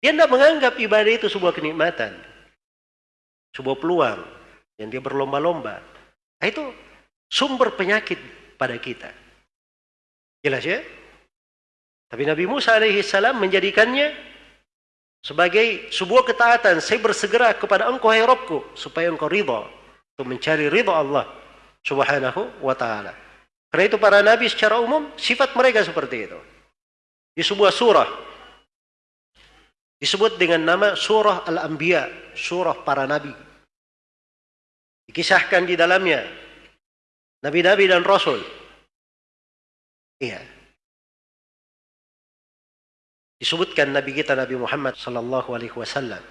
Dia tidak menganggap ibadah itu sebuah kenikmatan. Sebuah peluang yang dia berlomba-lomba. Nah, itu sumber penyakit pada kita. Jelas ya? Tapi Nabi Musa alaihi salam menjadikannya sebagai sebuah ketaatan, saya bersegera kepada engkau hai Rabbku supaya engkau ridha untuk mencari ridha Allah Subhanahu wa taala. Karena itu para nabi secara umum sifat mereka seperti itu. Di sebuah surah disebut dengan nama surah Al-Anbiya, surah para nabi. Dikisahkan di dalamnya nabi-nabi dan rasul. Iya. Disebutkan Nabi kita Nabi Muhammad sallallahu alaihi wasallam.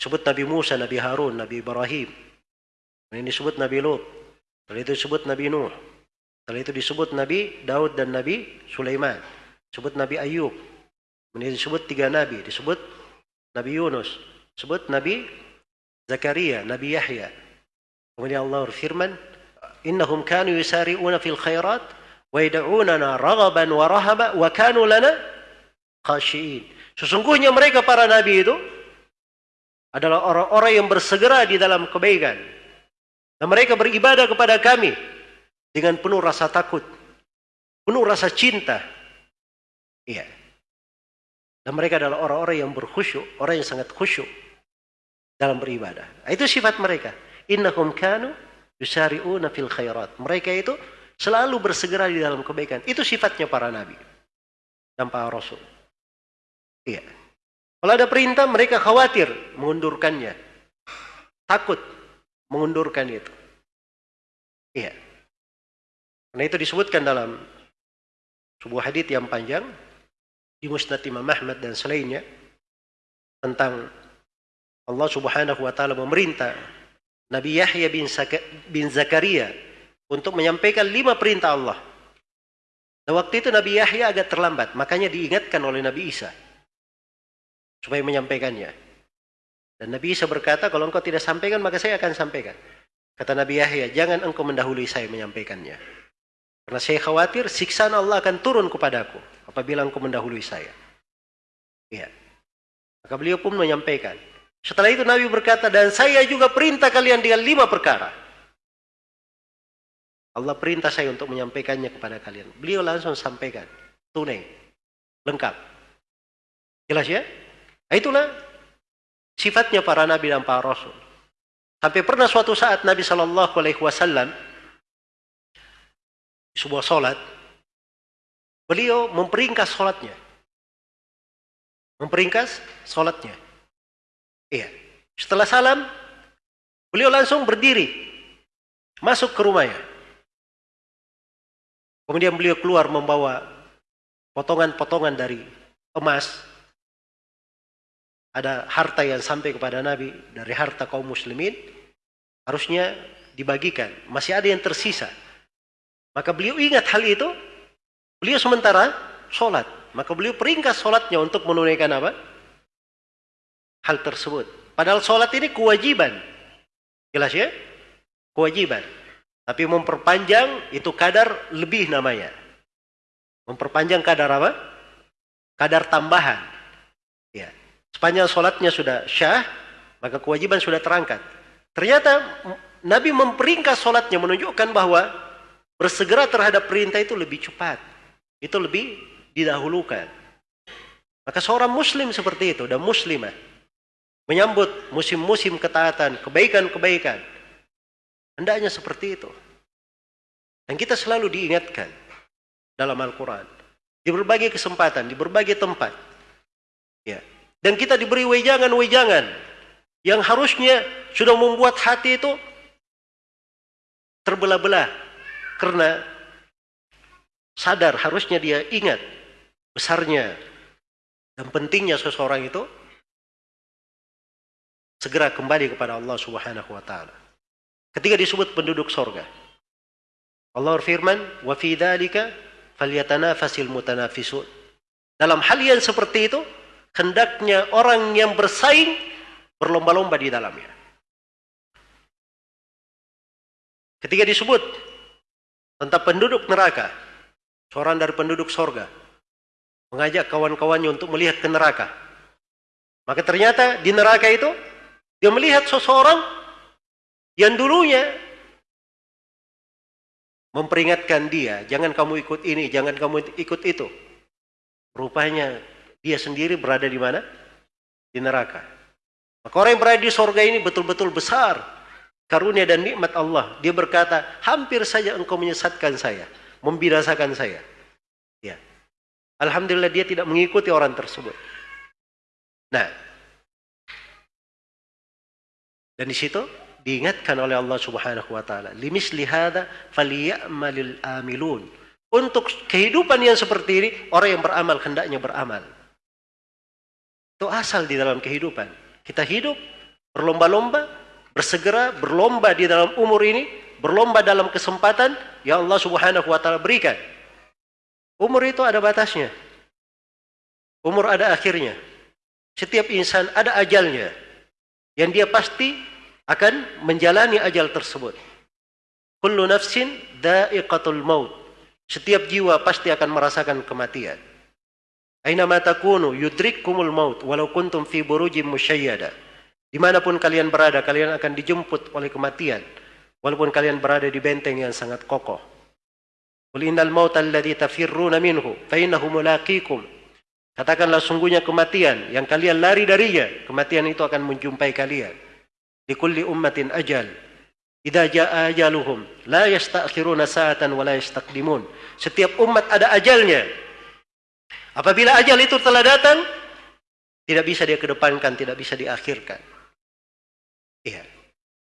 Disebut Nabi Musa, Nabi Harun, Nabi Ibrahim. Dan ini disebut Nabi Lut. Setelah itu disebut Nabi Nuh. Setelah itu disebut Nabi Daud dan Nabi Sulaiman. Disebut Nabi Ayub. Kemudian disebut tiga Nabi. Disebut Nabi Yunus. Disebut Nabi Zakaria, Nabi Yahya. Kemudian Allah berfirman, Innahum kanu yusari'una fil khairat wa yad'unana raghaban wa rahaba wa kanu lana khashiin. Sesungguhnya mereka para nabi itu adalah orang-orang yang bersegera di dalam kebaikan. Dan mereka beribadah kepada kami dengan penuh rasa takut, penuh rasa cinta. Iya. Dan mereka adalah orang-orang yang berkhusyuk, orang yang sangat khusyuk dalam beribadah. Itu sifat mereka. Innahum kanu yusari'una fil khairat. Mereka itu selalu bersegera di dalam kebaikan. Itu sifatnya para nabi dan para rasul. Iya. Kalau ada perintah mereka khawatir mengundurkannya. Takut mengundurkan itu. Iya. Karena itu disebutkan dalam sebuah hadis yang panjang di Musnad Imam Ahmad dan selainnya tentang Allah Subhanahu wa taala memerintah Nabi Yahya bin, bin Zakaria untuk menyampaikan lima perintah Allah. Nah, waktu itu Nabi Yahya agak terlambat, makanya diingatkan oleh Nabi Isa supaya menyampaikannya. Dan Nabi Isa berkata, kalau engkau tidak sampaikan, maka saya akan sampaikan. Kata Nabi Yahya, jangan engkau mendahului saya menyampaikannya. Karena saya khawatir siksaan Allah akan turun kepadaku apabila engkau mendahului saya. Iya. Maka beliau pun menyampaikan. Setelah itu Nabi berkata, dan saya juga perintah kalian dengan lima perkara. Allah perintah saya untuk menyampaikannya kepada kalian. Beliau langsung sampaikan. Tunai. Lengkap. Jelas ya? Nah, itulah sifatnya para nabi dan para rasul. Sampai pernah suatu saat Nabi Shallallahu Alaihi Wasallam sebuah solat, beliau memperingkas solatnya. Memperingkas solatnya. Iya. Setelah salam, beliau langsung berdiri. Masuk ke rumahnya. Kemudian beliau keluar membawa potongan-potongan dari emas. Ada harta yang sampai kepada Nabi dari harta kaum muslimin. Harusnya dibagikan. Masih ada yang tersisa. Maka beliau ingat hal itu. Beliau sementara sholat. Maka beliau peringkat sholatnya untuk menunaikan apa? hal tersebut. Padahal sholat ini kewajiban. Jelas ya? Kewajiban. Tapi memperpanjang itu kadar lebih namanya. Memperpanjang kadar apa? Kadar tambahan. Ya. Sepanjang sholatnya sudah syah, maka kewajiban sudah terangkat. Ternyata Nabi memperingkat sholatnya menunjukkan bahwa bersegera terhadap perintah itu lebih cepat. Itu lebih didahulukan. Maka seorang muslim seperti itu dan muslimah menyambut musim-musim ketaatan, kebaikan-kebaikan. Hendaknya seperti itu. Dan kita selalu diingatkan dalam Al-Quran. Di berbagai kesempatan, di berbagai tempat. Ya. Dan kita diberi wejangan-wejangan yang harusnya sudah membuat hati itu terbelah-belah. Karena sadar harusnya dia ingat besarnya dan pentingnya seseorang itu segera kembali kepada Allah Subhanahu wa taala. Ketika disebut penduduk sorga, Allah berfirman, "Wa fi dzalika falyatanafasil mutanafisun." Dalam hal yang seperti itu, hendaknya orang yang bersaing berlomba-lomba di dalamnya. Ketika disebut tentang penduduk neraka, seorang dari penduduk sorga mengajak kawan-kawannya untuk melihat ke neraka. Maka ternyata di neraka itu dia melihat seseorang yang dulunya memperingatkan dia, jangan kamu ikut ini, jangan kamu ikut itu. Rupanya dia sendiri berada di mana? Di neraka. Maka orang yang berada di sorga ini betul-betul besar karunia dan nikmat Allah. Dia berkata, hampir saja engkau menyesatkan saya, membinasakan saya. Ya. Alhamdulillah dia tidak mengikuti orang tersebut. Nah, dan di situ diingatkan oleh Allah Subhanahu wa taala, "Limisli hadza falyamalil amilun." Untuk kehidupan yang seperti ini, orang yang beramal hendaknya beramal. Itu asal di dalam kehidupan. Kita hidup berlomba-lomba, bersegera berlomba di dalam umur ini, berlomba dalam kesempatan yang Allah Subhanahu wa taala berikan. Umur itu ada batasnya. Umur ada akhirnya. Setiap insan ada ajalnya yang dia pasti akan menjalani ajal tersebut. Kullu nafsin da'iqatul maut. Setiap jiwa pasti akan merasakan kematian. Aina ma takunu yudrikkumul maut walau kuntum fi burujim musyayyada. Di mana pun kalian berada, kalian akan dijemput oleh kematian. Walaupun kalian berada di benteng yang sangat kokoh. Qul innal mauta alladhi tafirruna minhu fa innahu mulaqikum Katakanlah sungguhnya kematian yang kalian lari darinya, kematian itu akan menjumpai kalian. Di kulli ummatin ajal. Idza jaa ajaluhum la yasta'khiruna sa'atan wa la yastaqdimun. Setiap umat ada ajalnya. Apabila ajal itu telah datang, tidak bisa dia kedepankan, tidak bisa diakhirkan. Iya.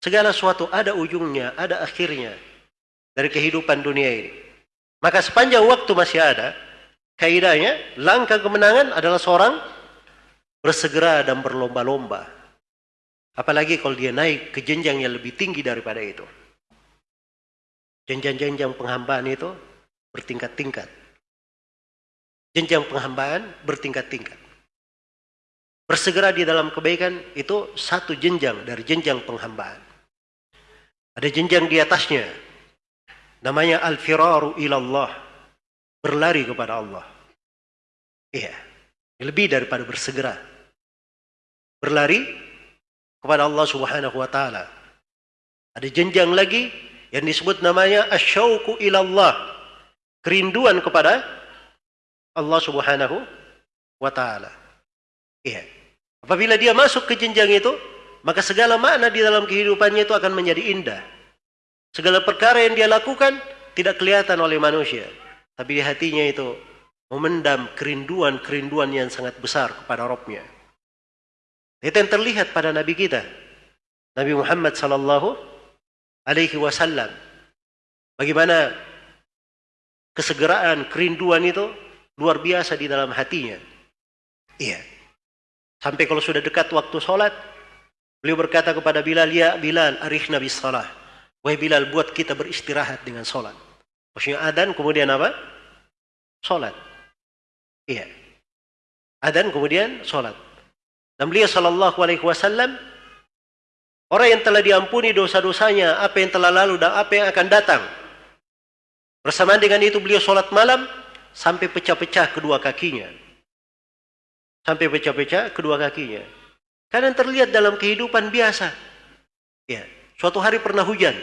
Segala sesuatu ada ujungnya, ada akhirnya dari kehidupan dunia ini. Maka sepanjang waktu masih ada, kaidahnya langkah kemenangan adalah seorang bersegera dan berlomba-lomba. Apalagi kalau dia naik ke jenjang yang lebih tinggi daripada itu. Jenjang-jenjang penghambaan itu bertingkat-tingkat. Jenjang penghambaan bertingkat-tingkat. bersegera di dalam kebaikan itu satu jenjang dari jenjang penghambaan. Ada jenjang di atasnya. Namanya al-firaru ilallah. Berlari kepada Allah. Iya. Lebih daripada bersegera. Berlari kepada Allah subhanahu wa ta'ala. Ada jenjang lagi yang disebut namanya asyauku ilallah. Kerinduan kepada Allah subhanahu wa ta'ala. Iya. Apabila dia masuk ke jenjang itu, maka segala makna di dalam kehidupannya itu akan menjadi indah. Segala perkara yang dia lakukan tidak kelihatan oleh manusia. Tapi di hatinya itu memendam kerinduan-kerinduan yang sangat besar kepada Robnya. Itu yang terlihat pada Nabi kita. Nabi Muhammad sallallahu alaihi wasallam. Bagaimana kesegeraan, kerinduan itu luar biasa di dalam hatinya. Iya. Sampai kalau sudah dekat waktu sholat, beliau berkata kepada Bilal, Ya Bilal, arif Nabi salah. Wahai Bilal, buat kita beristirahat dengan sholat. Maksudnya adan, kemudian apa? Sholat. Iya. Adan, kemudian sholat. Dan beliau sallallahu alaihi wasallam, orang yang telah diampuni dosa-dosanya, apa yang telah lalu dan apa yang akan datang. Bersamaan dengan itu beliau sholat malam, sampai pecah-pecah kedua kakinya. Sampai pecah-pecah kedua kakinya. Karena terlihat dalam kehidupan biasa. Ya, suatu hari pernah hujan.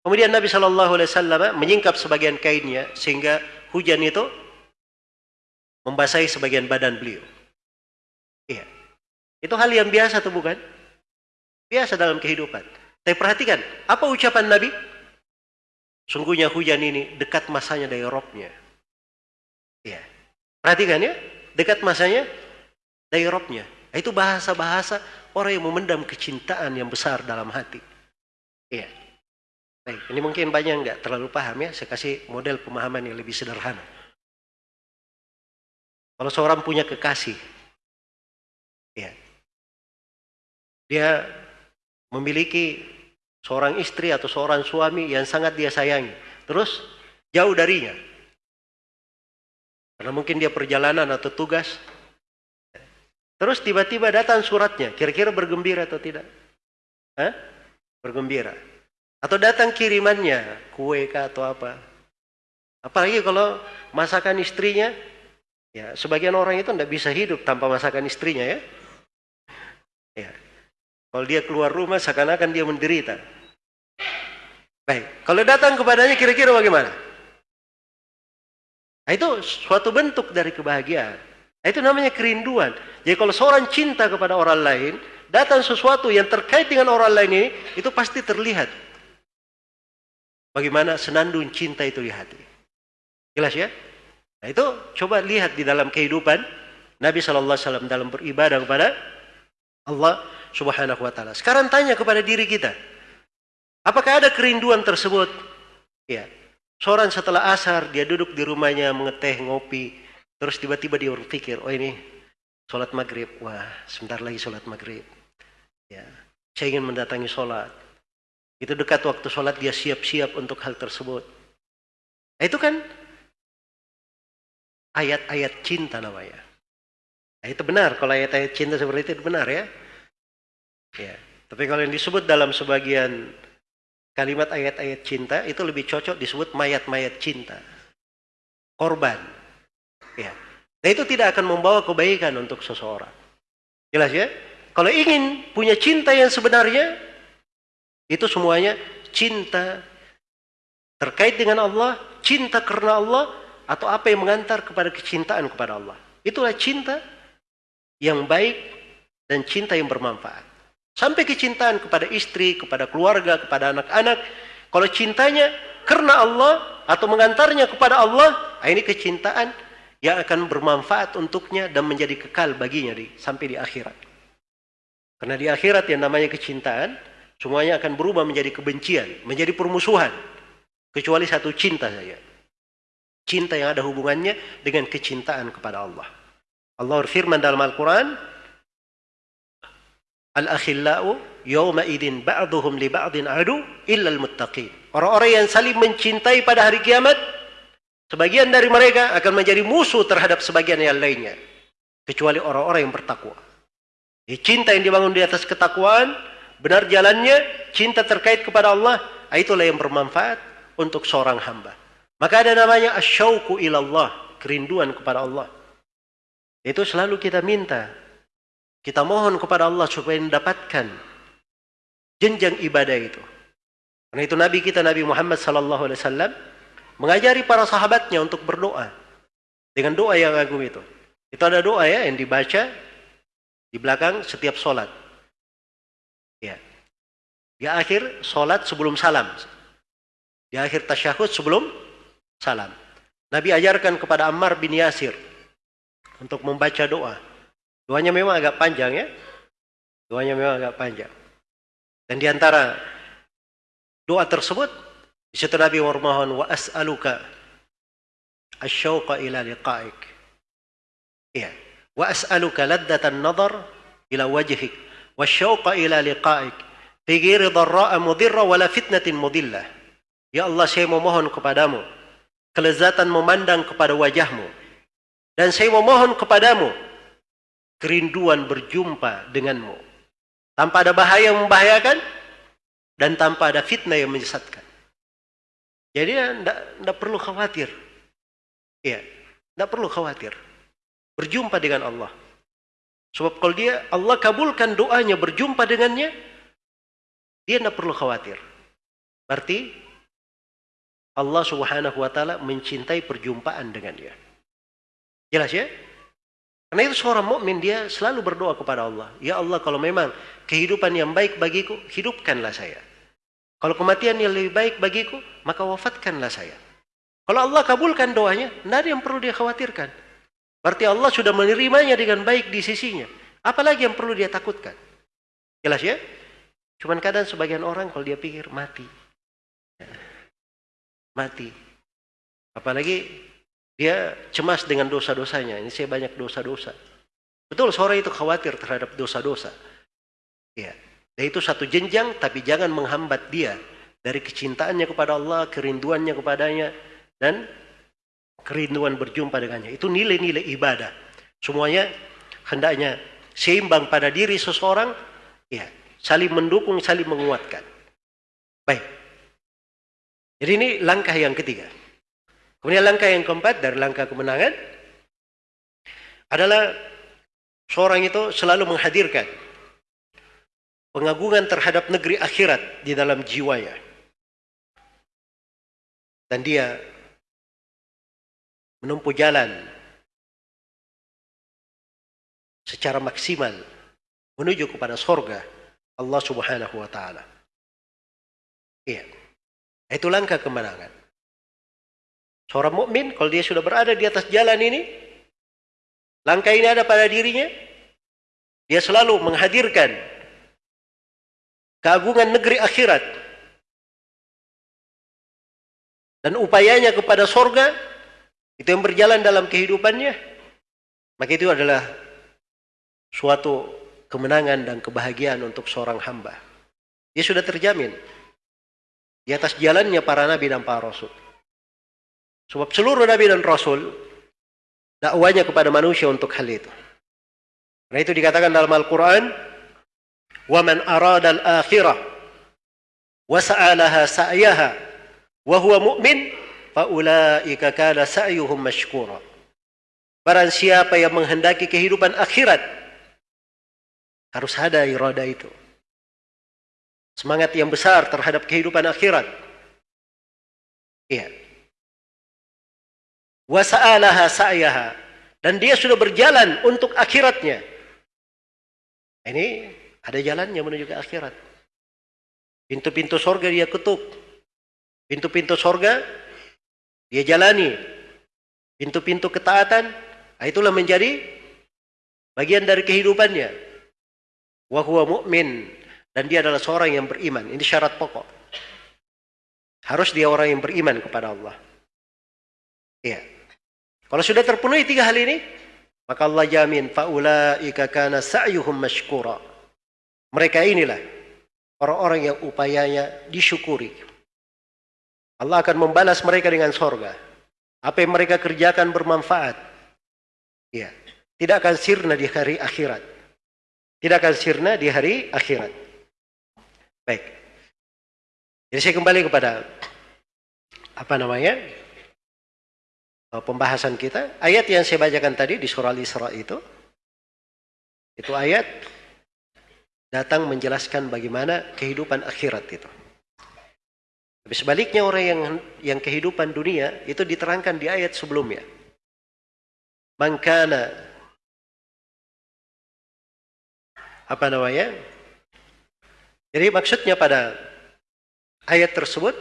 Kemudian Nabi Shallallahu Alaihi Wasallam menyingkap sebagian kainnya sehingga hujan itu membasahi sebagian badan beliau. Iya, itu hal yang biasa tuh bukan? Biasa dalam kehidupan. Tapi perhatikan, apa ucapan Nabi? Sungguhnya hujan ini dekat masanya dari robnya. Iya, perhatikan ya dekat masanya dari robnya. Itu bahasa-bahasa orang yang memendam kecintaan yang besar dalam hati. Iya. Baik, ini mungkin banyak nggak terlalu paham ya. Saya kasih model pemahaman yang lebih sederhana. Kalau seorang punya kekasih, ya, dia memiliki seorang istri atau seorang suami yang sangat dia sayangi, terus jauh darinya, karena mungkin dia perjalanan atau tugas. Terus tiba-tiba datang suratnya. Kira-kira bergembira atau tidak? Hah? Bergembira. Atau datang kirimannya, kue kah atau apa. Apalagi kalau masakan istrinya, ya sebagian orang itu tidak bisa hidup tanpa masakan istrinya ya. Ya. Kalau dia keluar rumah seakan-akan dia menderita. Baik, kalau datang kepadanya kira-kira bagaimana? Nah, itu suatu bentuk dari kebahagiaan. Itu namanya kerinduan. Jadi kalau seorang cinta kepada orang lain, datang sesuatu yang terkait dengan orang lain ini, itu pasti terlihat. Bagaimana senandung cinta itu di hati. Jelas ya? Nah itu coba lihat di dalam kehidupan Nabi SAW dalam beribadah kepada Allah Subhanahu Wa Taala. Sekarang tanya kepada diri kita, apakah ada kerinduan tersebut? Ya, Seorang setelah asar, dia duduk di rumahnya mengeteh, ngopi. Terus tiba-tiba dia berpikir, oh ini sholat maghrib. Wah, sebentar lagi sholat maghrib. Ya, saya ingin mendatangi sholat. Itu dekat waktu sholat dia siap-siap untuk hal tersebut. Nah, itu kan ayat-ayat cinta namanya. Nah, itu benar kalau ayat-ayat cinta seperti itu benar ya. Ya. Tapi kalau yang disebut dalam sebagian kalimat ayat-ayat cinta itu lebih cocok disebut mayat-mayat cinta. Korban. Ya. Nah itu tidak akan membawa kebaikan untuk seseorang. Jelas ya? Kalau ingin punya cinta yang sebenarnya, itu semuanya cinta terkait dengan Allah, cinta karena Allah, atau apa yang mengantar kepada kecintaan kepada Allah. Itulah cinta yang baik dan cinta yang bermanfaat. Sampai kecintaan kepada istri, kepada keluarga, kepada anak-anak. Kalau cintanya karena Allah atau mengantarnya kepada Allah, ah, ini kecintaan yang akan bermanfaat untuknya dan menjadi kekal baginya di, sampai di akhirat. Karena di akhirat yang namanya kecintaan, semuanya akan berubah menjadi kebencian, menjadi permusuhan. Kecuali satu cinta saja. Cinta yang ada hubungannya dengan kecintaan kepada Allah. Allah berfirman dalam Al-Quran, Al-akhillau yawma idin ba'duhum li ba'din adu illa al-muttaqin. Orang-orang yang saling mencintai pada hari kiamat, sebagian dari mereka akan menjadi musuh terhadap sebagian yang lainnya. kecuali orang-orang yang bertakwa. Cinta yang dibangun di atas ketakwaan, benar jalannya, cinta terkait kepada Allah, itulah yang bermanfaat untuk seorang hamba. Maka ada namanya asyauku ilallah, kerinduan kepada Allah. Itu selalu kita minta. Kita mohon kepada Allah supaya mendapatkan jenjang ibadah itu. Karena itu Nabi kita Nabi Muhammad wasallam mengajari para sahabatnya untuk berdoa dengan doa yang agung itu. Itu ada doa ya yang dibaca di belakang setiap solat. Ya. Di akhir solat sebelum salam. Di akhir tasyahud sebelum salam. Nabi ajarkan kepada Ammar bin Yasir untuk membaca doa. Doanya memang agak panjang ya. Doanya memang agak panjang. Dan di antara doa tersebut, di Nabi memohon wa as'aluka asyauqa ila liqa'ik. Iya. Wa as'aluka laddatan nadar ila wajhik wa syauqa ila liqa'ik fi ghairi dharra'a mudhirra wala fitnatin mudillah. Ya Allah, saya memohon kepadamu kelezatan memandang kepada wajahmu. Dan saya memohon kepadamu kerinduan berjumpa denganmu. Tanpa ada bahaya yang membahayakan dan tanpa ada fitnah yang menyesatkan. Jadi tidak perlu khawatir. Ya, tidak perlu khawatir. Berjumpa dengan Allah. Sebab kalau dia Allah kabulkan doanya berjumpa dengannya, dia tidak perlu khawatir. Berarti Allah Subhanahu wa taala mencintai perjumpaan dengan dia. Jelas ya? Karena itu seorang mukmin dia selalu berdoa kepada Allah, "Ya Allah, kalau memang kehidupan yang baik bagiku, hidupkanlah saya. Kalau kematian yang lebih baik bagiku, maka wafatkanlah saya." Kalau Allah kabulkan doanya, tidak ada yang perlu dia khawatirkan. Berarti Allah sudah menerimanya dengan baik di sisinya. Apalagi yang perlu dia takutkan? Jelas ya? Cuman kadang sebagian orang kalau dia pikir mati mati. Apalagi dia cemas dengan dosa-dosanya. Ini saya banyak dosa-dosa. Betul, seorang itu khawatir terhadap dosa-dosa. Ya. Itu satu jenjang, tapi jangan menghambat dia dari kecintaannya kepada Allah, kerinduannya kepadanya, dan kerinduan berjumpa dengannya. Itu nilai-nilai ibadah. Semuanya hendaknya seimbang pada diri seseorang, ya, saling mendukung, saling menguatkan. Baik. Jadi ini langkah yang ketiga. Kemudian langkah yang keempat dari langkah kemenangan adalah seorang itu selalu menghadirkan pengagungan terhadap negeri akhirat di dalam jiwanya. Dan dia menempuh jalan secara maksimal menuju kepada sorga Allah Subhanahu wa taala. Iya. Itu langkah kemenangan. Seorang mukmin kalau dia sudah berada di atas jalan ini, langkah ini ada pada dirinya, dia selalu menghadirkan keagungan negeri akhirat dan upayanya kepada sorga itu yang berjalan dalam kehidupannya maka itu adalah suatu kemenangan dan kebahagiaan untuk seorang hamba dia sudah terjamin di atas jalannya para nabi dan para rasul. Sebab seluruh nabi dan rasul dakwanya kepada manusia untuk hal itu. Karena itu dikatakan dalam Al-Quran, وَمَنْ أَرَادَ الْآخِرَةِ وَسَأَلَهَا سَعْيَهَا وَهُوَ مُؤْمِنٌ فَأُولَٰئِكَ كَانَ سَعْيُهُمْ مَشْكُورًا Barang siapa yang menghendaki kehidupan akhirat, harus ada irada itu semangat yang besar terhadap kehidupan akhirat. Iya. Wasa'alaha sa'yaha. Dan dia sudah berjalan untuk akhiratnya. Ini ada jalannya menuju ke akhirat. Pintu-pintu sorga dia ketuk. Pintu-pintu sorga dia jalani. Pintu-pintu ketaatan, nah itulah menjadi bagian dari kehidupannya. Wahuwa mu'min dan dia adalah seorang yang beriman. Ini syarat pokok. Harus dia orang yang beriman kepada Allah. Iya. Kalau sudah terpenuhi tiga hal ini, maka Allah jamin faulaika kana sa'yuhum mashkura. Mereka inilah orang-orang yang upayanya disyukuri. Allah akan membalas mereka dengan sorga. Apa yang mereka kerjakan bermanfaat. Ya. tidak akan sirna di hari akhirat. Tidak akan sirna di hari akhirat. Baik. Jadi saya kembali kepada apa namanya? Eh, pembahasan kita. Ayat yang saya bacakan tadi di surah Al-Isra itu itu ayat datang menjelaskan bagaimana kehidupan akhirat itu. Tapi sebaliknya orang yang yang kehidupan dunia itu diterangkan di ayat sebelumnya. Mangkana apa namanya? Jadi maksudnya pada ayat tersebut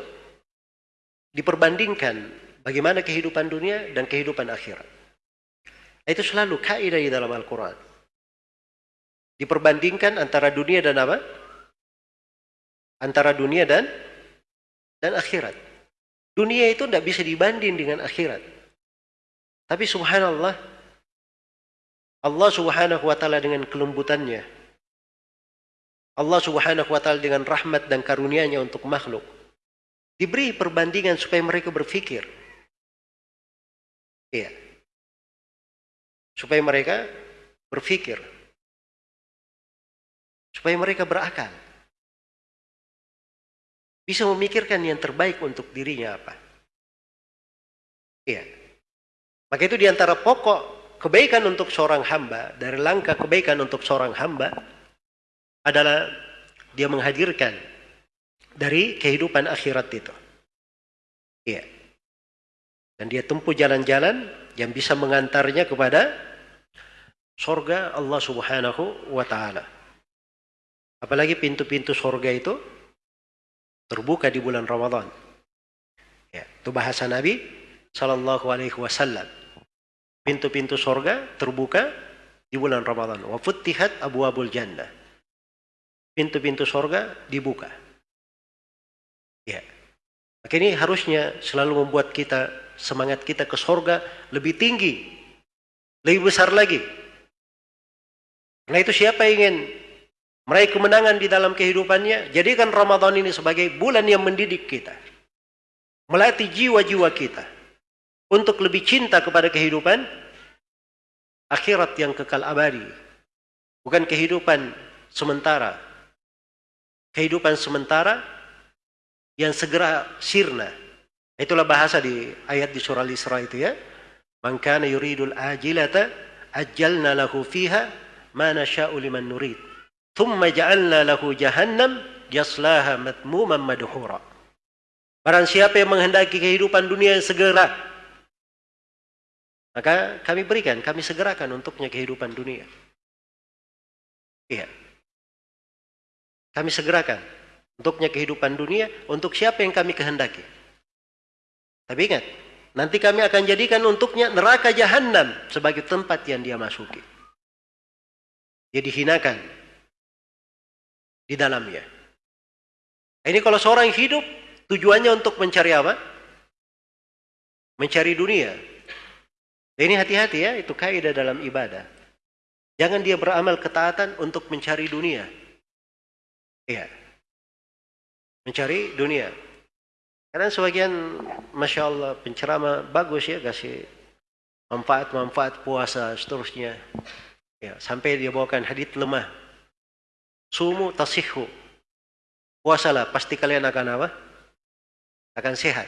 diperbandingkan bagaimana kehidupan dunia dan kehidupan akhirat. Itu selalu kaidah di dalam Al-Quran. Diperbandingkan antara dunia dan apa? Antara dunia dan dan akhirat. Dunia itu tidak bisa dibanding dengan akhirat. Tapi subhanallah, Allah subhanahu wa ta'ala dengan kelembutannya, Allah subhanahu wa ta'ala dengan rahmat dan karunia-Nya untuk makhluk, diberi perbandingan supaya mereka berpikir. Iya. Supaya mereka berpikir. Supaya mereka berakal bisa memikirkan yang terbaik untuk dirinya apa. Iya. Maka itu di antara pokok kebaikan untuk seorang hamba, dari langkah kebaikan untuk seorang hamba, adalah dia menghadirkan dari kehidupan akhirat itu. Iya. Dan dia tempuh jalan-jalan yang bisa mengantarnya kepada sorga Allah subhanahu wa ta'ala. Apalagi pintu-pintu sorga itu terbuka di bulan Ramadan. Ya, itu bahasa Nabi Sallallahu Alaihi Wasallam. Pintu-pintu sorga terbuka di bulan Ramadan. Wa futtihat abu abul jannah. Pintu-pintu sorga dibuka. Ya. Maka ini harusnya selalu membuat kita semangat kita ke sorga lebih tinggi, lebih besar lagi. Karena itu siapa ingin meraih kemenangan di dalam kehidupannya, jadikan Ramadan ini sebagai bulan yang mendidik kita. Melatih jiwa-jiwa kita untuk lebih cinta kepada kehidupan akhirat yang kekal abadi. Bukan kehidupan sementara. Kehidupan sementara yang segera sirna. Itulah bahasa di ayat di surah Al-Isra itu ya. Man kana yuridul ajilata ajjalna lahu fiha ma nasha'u liman nurid. Thumma ja'alna lahu jahannam yaslaha matmuman madhura. Barang siapa yang menghendaki kehidupan dunia yang segera, maka kami berikan, kami segerakan untuknya kehidupan dunia. Iya. Kami segerakan untuknya kehidupan dunia untuk siapa yang kami kehendaki. Tapi ingat, nanti kami akan jadikan untuknya neraka jahanam sebagai tempat yang dia masuki. Dia dihinakan, di dalamnya. Ini kalau seorang hidup tujuannya untuk mencari apa? Mencari dunia. Ini hati-hati ya, itu kaidah dalam ibadah. Jangan dia beramal ketaatan untuk mencari dunia. Iya. Mencari dunia. Karena sebagian, Masya Allah, penceramah bagus ya, kasih manfaat-manfaat puasa, seterusnya. Ya, sampai dia bawakan hadith lemah. Sumu tasihu. Puasalah, pasti kalian akan apa? Akan sehat.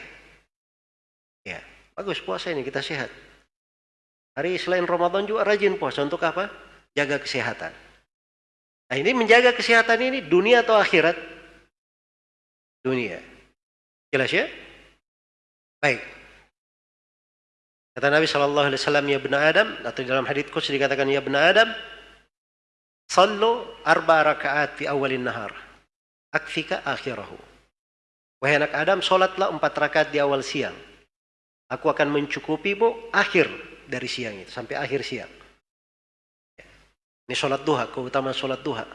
Ya, bagus puasa ini kita sehat. Hari selain Ramadan juga rajin puasa untuk apa? Jaga kesehatan. Nah ini menjaga kesehatan ini dunia atau akhirat? Dunia. Jelas ya? Baik. Kata Nabi Shallallahu Alaihi Wasallam ya benar Adam atau dalam hadits dikatakan ya benar Adam Sallu arba rakaat fi awalin nahar. Akfika akhirahu. Wahai anak Adam, solatlah empat rakaat di awal siang. Aku akan mencukupimu akhir dari siang itu, sampai akhir siang. Ini solat duha, keutamaan solat duha.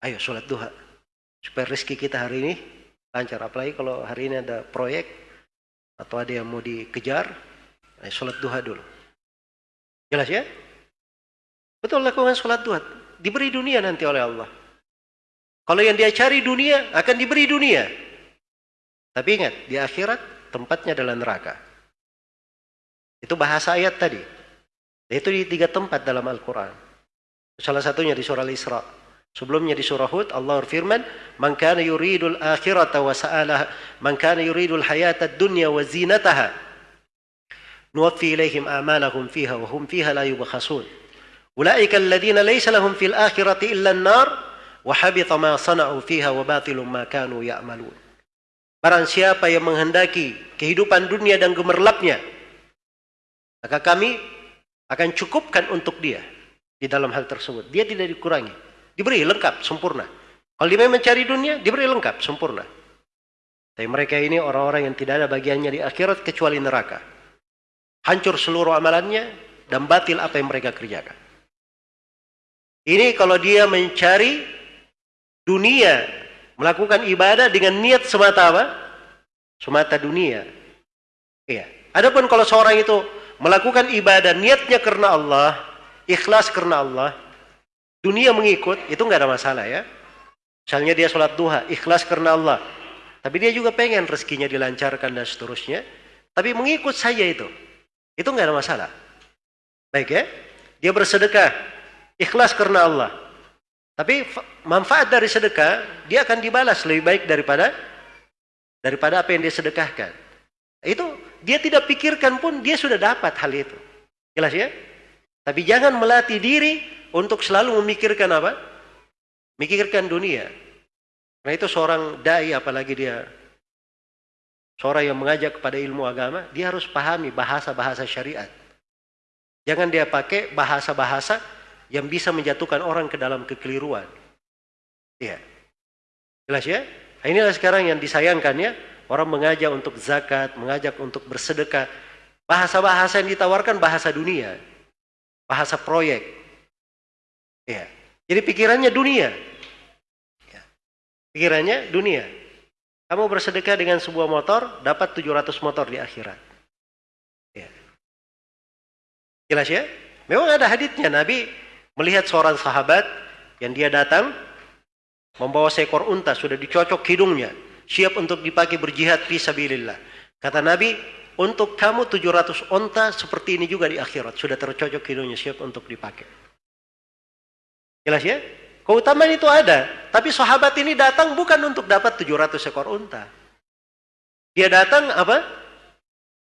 Ayo solat duha. Supaya rezeki kita hari ini lancar. Apalagi kalau hari ini ada proyek atau ada yang mau dikejar, ayo solat duha dulu. Jelas ya? Betul lakukan sholat duha. Diberi dunia nanti oleh Allah. Kalau yang dia cari dunia, akan diberi dunia. Tapi ingat, di akhirat tempatnya adalah neraka. Itu bahasa ayat tadi. Itu di tiga tempat dalam Al-Quran. Salah satunya di surah Al-Isra. Sebelumnya di surah Hud Allah berfirman, "Man kana yuridul akhirata wa sa'alaha, man kana yuridul hayata dunya wa zinataha, nuwaffi ilaihim a'malahum fiha wa hum fiha la yubkhasun." Ulaika alladhina laysa lahum fil akhirati illa an-nar wa habita ma sana'u fiha wa batilum ma kanu ya'malun. Barang siapa yang menghendaki kehidupan dunia dan gemerlapnya, maka kami akan cukupkan untuk dia di dalam hal tersebut. Dia tidak dikurangi. Diberi lengkap, sempurna. Kalau dia mencari dunia, diberi lengkap, sempurna. Tapi mereka ini orang-orang yang tidak ada bagiannya di akhirat kecuali neraka. Hancur seluruh amalannya dan batil apa yang mereka kerjakan. Ini kalau dia mencari dunia, melakukan ibadah dengan niat semata apa? Semata dunia. Iya. Adapun kalau seorang itu melakukan ibadah niatnya karena Allah, ikhlas karena Allah, dunia mengikut, itu nggak ada masalah ya. Misalnya dia sholat duha, ikhlas karena Allah. Tapi dia juga pengen rezekinya dilancarkan dan seterusnya. Tapi mengikut saja itu. Itu nggak ada masalah. Baik ya. Dia bersedekah, ikhlas karena Allah. Tapi manfaat dari sedekah, dia akan dibalas lebih baik daripada daripada apa yang dia sedekahkan. Itu dia tidak pikirkan pun dia sudah dapat hal itu. Jelas ya? Tapi jangan melatih diri untuk selalu memikirkan apa? Mikirkan dunia. Karena itu seorang dai apalagi dia seorang yang mengajak kepada ilmu agama, dia harus pahami bahasa-bahasa syariat. Jangan dia pakai bahasa-bahasa yang bisa menjatuhkan orang ke dalam kekeliruan. Iya. Jelas ya? Nah, inilah sekarang yang disayangkan ya. Orang mengajak untuk zakat, mengajak untuk bersedekah. Bahasa-bahasa yang ditawarkan bahasa dunia. Bahasa proyek. Ya. Jadi pikirannya dunia. Ya. Pikirannya dunia. Kamu bersedekah dengan sebuah motor, dapat 700 motor di akhirat. Ya. Jelas ya? Memang ada haditnya Nabi melihat seorang sahabat yang dia datang membawa seekor unta sudah dicocok hidungnya, siap untuk dipakai berjihad fi sabilillah. Kata Nabi, untuk kamu 700 unta seperti ini juga di akhirat sudah tercocok hidungnya siap untuk dipakai. Jelas ya? Keutamaan itu ada. Tapi sahabat ini datang bukan untuk dapat 700 ekor unta. Dia datang apa?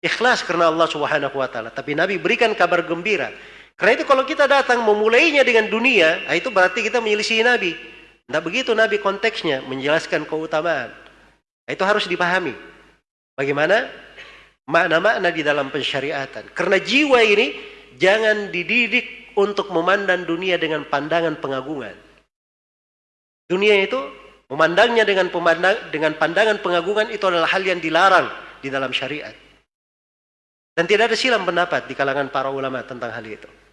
Ikhlas karena Allah subhanahu wa ta'ala. Tapi Nabi berikan kabar gembira. Karena itu kalau kita datang memulainya dengan dunia, ah, itu berarti kita menyelisihi Nabi. Tidak begitu Nabi konteksnya menjelaskan keutamaan. Ah, itu harus dipahami. Bagaimana makna-makna di dalam pensyariatan. Karena jiwa ini jangan dididik untuk memandang dunia dengan pandangan pengagungan. Dunia itu memandangnya dengan pemandang, dengan pandangan pengagungan itu adalah hal yang dilarang di dalam syariat. Dan tidak ada silam pendapat di kalangan para ulama tentang hal itu.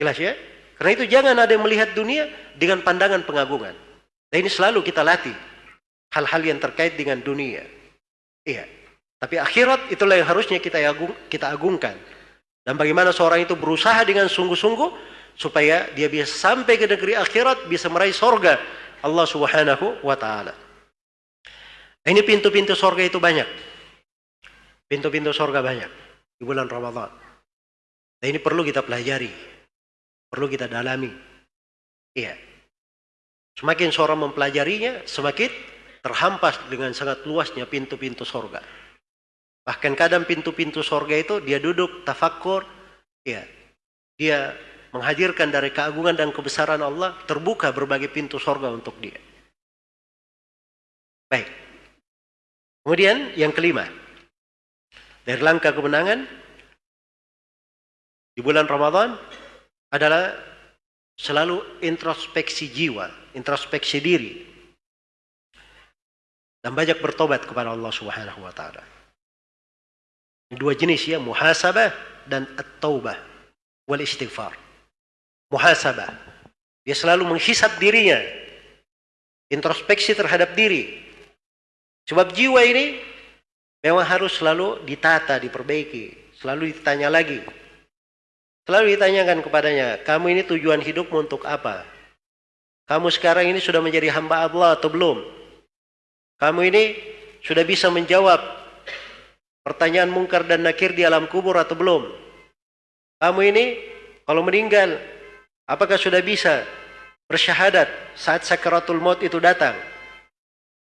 Jelas ya? Karena itu jangan ada yang melihat dunia dengan pandangan pengagungan. Dan ini selalu kita latih. Hal-hal yang terkait dengan dunia. Iya. Tapi akhirat itulah yang harusnya kita agung, kita agungkan. Dan bagaimana seorang itu berusaha dengan sungguh-sungguh supaya dia bisa sampai ke negeri akhirat, bisa meraih sorga Allah Subhanahu wa taala. Ini pintu-pintu sorga itu banyak. Pintu-pintu sorga banyak di bulan Ramadan. Dan ini perlu kita pelajari. Perlu kita dalami. Iya. Semakin seorang mempelajarinya, semakin terhampas dengan sangat luasnya pintu-pintu sorga. Bahkan kadang pintu-pintu sorga itu dia duduk tafakur, ya, dia menghadirkan dari keagungan dan kebesaran Allah, terbuka berbagai pintu sorga untuk dia. Baik. Kemudian yang kelima, dari langkah kemenangan di bulan Ramadan adalah selalu introspeksi jiwa, introspeksi diri. Dan banyak bertobat kepada Allah Subhanahu wa taala. Dua jenis ya, muhasabah dan at-taubah wal istighfar. Muhasabah. Dia selalu menghisap dirinya. Introspeksi terhadap diri. Sebab jiwa ini memang harus selalu ditata, diperbaiki. Selalu ditanya lagi. Selalu ditanyakan kepadanya, kamu ini tujuan hidupmu untuk apa? Kamu sekarang ini sudah menjadi hamba Allah atau belum? Kamu ini sudah bisa menjawab Pertanyaan mungkar dan nakir di alam kubur atau belum? Kamu ini kalau meninggal, apakah sudah bisa bersyahadat saat sakaratul maut itu datang?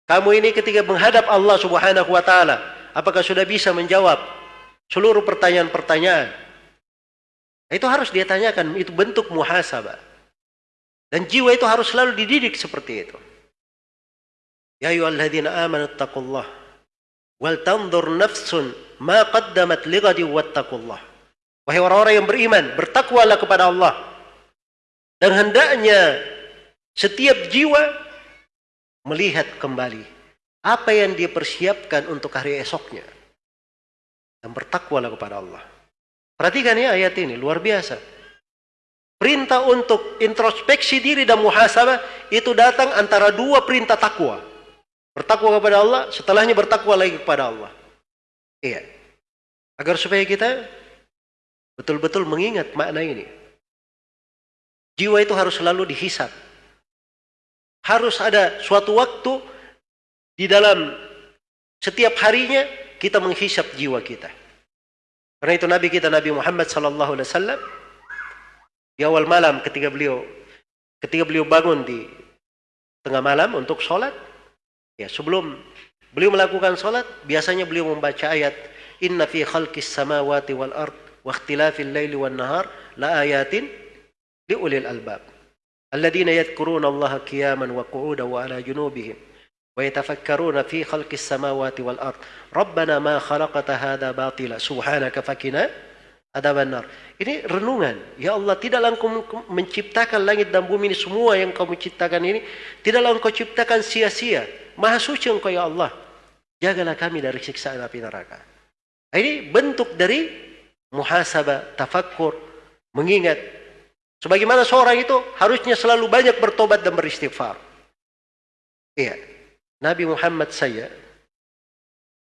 Kamu ini ketika menghadap Allah Subhanahu wa taala, apakah sudah bisa menjawab seluruh pertanyaan-pertanyaan? Itu harus dia tanyakan, itu bentuk muhasabah. Dan jiwa itu harus selalu dididik seperti itu. Ya ayyuhalladzina amanu taqullah wal tanzur nafsun ma qaddamat lighadi wattaqullah. Wahai orang-orang yang beriman, bertakwalah kepada Allah. Dan hendaknya setiap jiwa melihat kembali apa yang dia persiapkan untuk hari esoknya. Dan bertakwalah kepada Allah. Perhatikan ya ayat ini, luar biasa. Perintah untuk introspeksi diri dan muhasabah itu datang antara dua perintah takwa. Bertakwa kepada Allah, setelahnya bertakwa lagi kepada Allah. Iya. Agar supaya kita betul-betul mengingat makna ini. Jiwa itu harus selalu dihisap. Harus ada suatu waktu di dalam setiap harinya kita menghisap jiwa kita. Karena itu Nabi kita Nabi Muhammad sallallahu alaihi wasallam di awal malam ketika beliau ketika beliau bangun di tengah malam untuk sholat ya sebelum beliau melakukan sholat biasanya beliau membaca ayat inna fi khalqis samawati wal ard wa ikhtilafil laili wan nahar la ayatin li ulil albab. Alladhina yadhkuruna allaha qiyaman wa qu'udan wa ala junubihim ويتفكرون في خلق السماوات والأرض. ربنا ما خلقت هذا باطلا. hadza batila subhanaka fakina ini renungan. Ya Allah tidaklah engkau menciptakan langit dan bumi ini semua yang kau menciptakan ini tidaklah engkau ciptakan sia-sia. Maha suci engkau ya Allah. Jagalah kami dari siksaan api neraka. Nah, ini bentuk dari muhasabah tafakkur mengingat sebagaimana seorang itu harusnya selalu banyak bertobat dan beristighfar. Iya. Nabi Muhammad saya,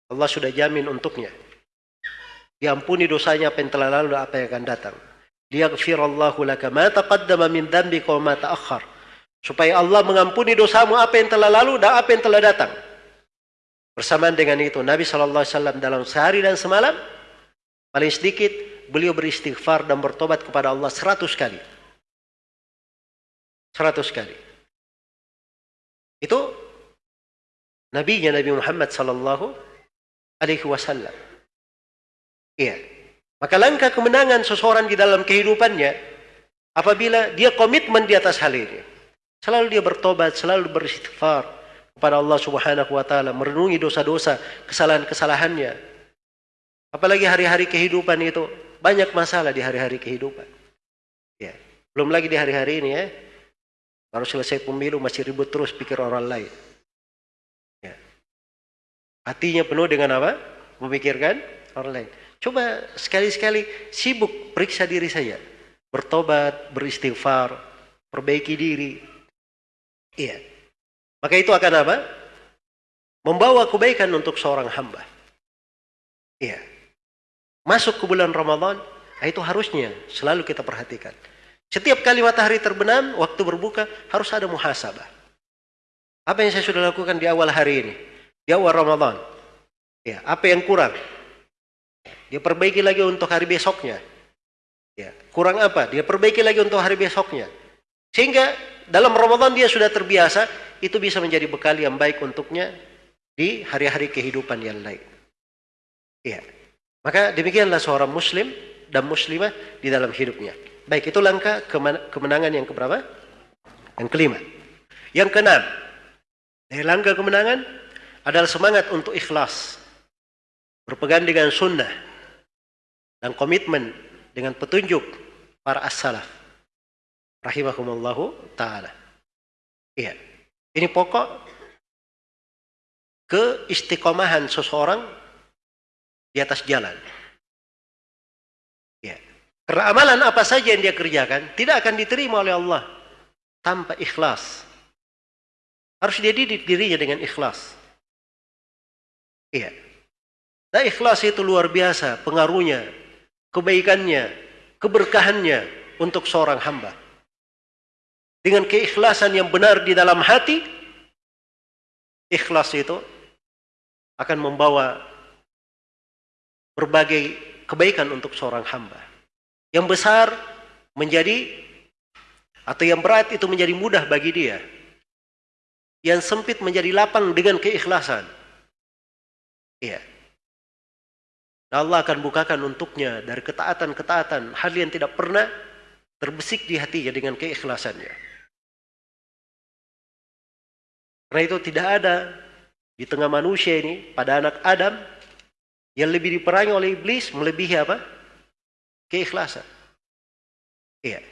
Allah sudah jamin untuknya. Diampuni dosanya apa yang telah lalu apa yang akan datang. Liyaghfirallahu laka ma taqaddama min dhanbika wa ma ta'akhkhar. Supaya Allah mengampuni dosamu apa yang telah lalu dan apa yang telah datang. Bersamaan dengan itu, Nabi SAW dalam sehari dan semalam, paling sedikit, beliau beristighfar dan bertobat kepada Allah seratus kali. Seratus kali. Itu nabinya Nabi Muhammad sallallahu alaihi wasallam. Iya. Maka langkah kemenangan seseorang di dalam kehidupannya apabila dia komitmen di atas hal ini. Selalu dia bertobat, selalu beristighfar kepada Allah Subhanahu wa taala, merenungi dosa-dosa, kesalahan-kesalahannya. Apalagi hari-hari kehidupan itu banyak masalah di hari-hari kehidupan. Ya. Belum lagi di hari-hari ini ya. Baru selesai pemilu masih ribut terus pikir orang lain. Hatinya penuh dengan apa? Memikirkan orang lain. Coba sekali-sekali sibuk periksa diri saya. Bertobat, beristighfar, perbaiki diri. Iya. Maka itu akan apa? Membawa kebaikan untuk seorang hamba. Iya. Masuk ke bulan Ramadan, nah itu harusnya selalu kita perhatikan. Setiap kali matahari terbenam, waktu berbuka, harus ada muhasabah. Apa yang saya sudah lakukan di awal hari ini? Di awal Ramadan. Ya, apa yang kurang? Dia perbaiki lagi untuk hari besoknya. Ya, kurang apa? Dia perbaiki lagi untuk hari besoknya. Sehingga dalam Ramadan dia sudah terbiasa, itu bisa menjadi bekal yang baik untuknya di hari-hari kehidupan yang lain. Ya. Maka demikianlah seorang muslim dan muslimah di dalam hidupnya. Baik, itu langkah kemenangan yang keberapa? Yang kelima. Yang keenam. Dari langkah kemenangan adalah semangat untuk ikhlas. Berpegang dengan sunnah dan komitmen dengan petunjuk para as-salaf. Rahimahumullahu ta'ala. Iya. Ini pokok keistiqomahan seseorang di atas jalan. Ya. Karena amalan apa saja yang dia kerjakan tidak akan diterima oleh Allah tanpa ikhlas. Harus dia didik dirinya dengan ikhlas. Iya. Nah ikhlas itu luar biasa pengaruhnya, kebaikannya, keberkahannya untuk seorang hamba. Dengan keikhlasan yang benar di dalam hati, ikhlas itu akan membawa berbagai kebaikan untuk seorang hamba. Yang besar menjadi atau yang berat itu menjadi mudah bagi dia. Yang sempit menjadi lapang dengan keikhlasan. Iya. Allah akan bukakan untuknya dari ketaatan-ketaatan hal yang tidak pernah terbesik di hatinya dengan keikhlasannya. Karena itu tidak ada di tengah manusia ini pada anak Adam yang lebih diperangi oleh iblis melebihi apa? Keikhlasan. Iya.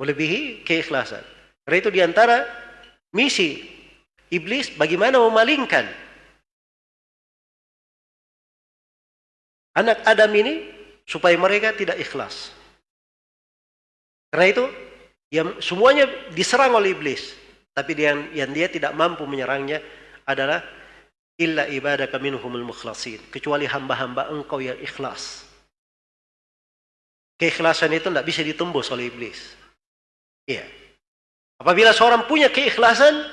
Melebihi keikhlasan. Karena itu di antara misi iblis bagaimana memalingkan anak Adam ini supaya mereka tidak ikhlas. Karena itu yang semuanya diserang oleh iblis. Tapi yang, yang dia tidak mampu menyerangnya adalah illa ibadaka minhumul mukhlasin. Kecuali hamba-hamba engkau yang ikhlas. Keikhlasan itu tidak bisa ditembus oleh iblis. Iya. Apabila seorang punya keikhlasan,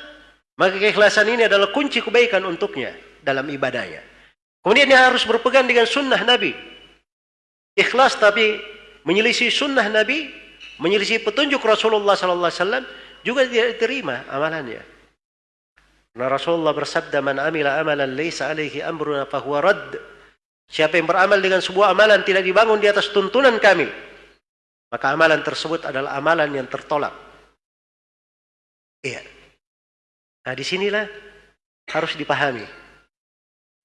maka keikhlasan ini adalah kunci kebaikan untuknya dalam ibadahnya. Kemudian dia harus berpegang dengan sunnah Nabi. Ikhlas tapi menyelisih sunnah Nabi, menyelisih petunjuk Rasulullah sallallahu alaihi wasallam juga tidak diterima amalannya. Karena Rasulullah bersabda, "Man amila amalan laisa alaihi amruna fahuwa radd." Siapa yang beramal dengan sebuah amalan tidak dibangun di atas tuntunan kami, maka amalan tersebut adalah amalan yang tertolak. Iya. Nah, di sinilah harus dipahami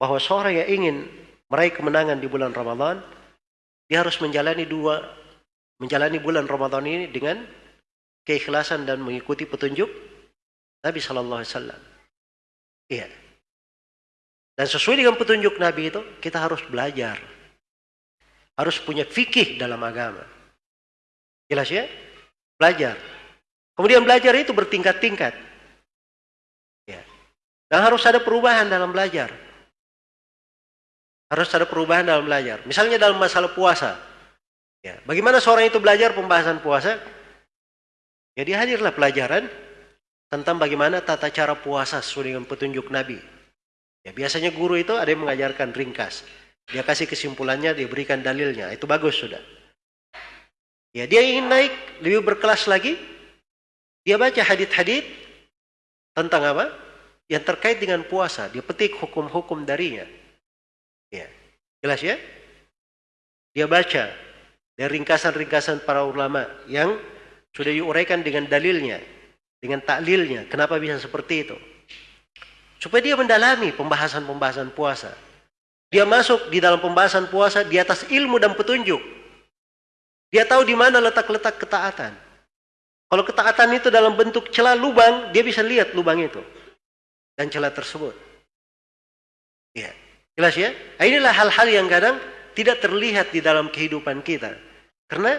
bahwa seorang yang ingin meraih kemenangan di bulan Ramadan, dia harus menjalani dua menjalani bulan Ramadan ini dengan keikhlasan dan mengikuti petunjuk Nabi Shallallahu Alaihi Wasallam. Iya. Dan sesuai dengan petunjuk Nabi itu kita harus belajar, harus punya fikih dalam agama. Jelas ya? Belajar. Kemudian belajar itu bertingkat-tingkat. Ya. Dan harus ada perubahan dalam belajar. Harus ada perubahan dalam belajar. Misalnya dalam masalah puasa. Ya. Bagaimana seorang itu belajar pembahasan puasa? Jadi hadirlah pelajaran tentang bagaimana tata cara puasa sesuai dengan petunjuk Nabi. Ya, biasanya guru itu ada yang mengajarkan ringkas. Dia kasih kesimpulannya, dia berikan dalilnya. Itu bagus sudah. Ya, dia ingin naik lebih berkelas lagi. Dia baca hadit-hadit tentang apa? Yang terkait dengan puasa. Dia petik hukum-hukum darinya. Jelas ya? Dia baca dari ringkasan-ringkasan para ulama yang sudah diuraikan dengan dalilnya, dengan taklilnya. Kenapa bisa seperti itu? Supaya dia mendalami pembahasan-pembahasan puasa. Dia masuk di dalam pembahasan puasa di atas ilmu dan petunjuk. Dia tahu di mana letak-letak ketaatan. Kalau ketaatan itu dalam bentuk celah lubang, dia bisa lihat lubang itu. Dan celah tersebut. Ya. Jelas ya? Nah, inilah hal-hal yang kadang tidak terlihat di dalam kehidupan kita. Karena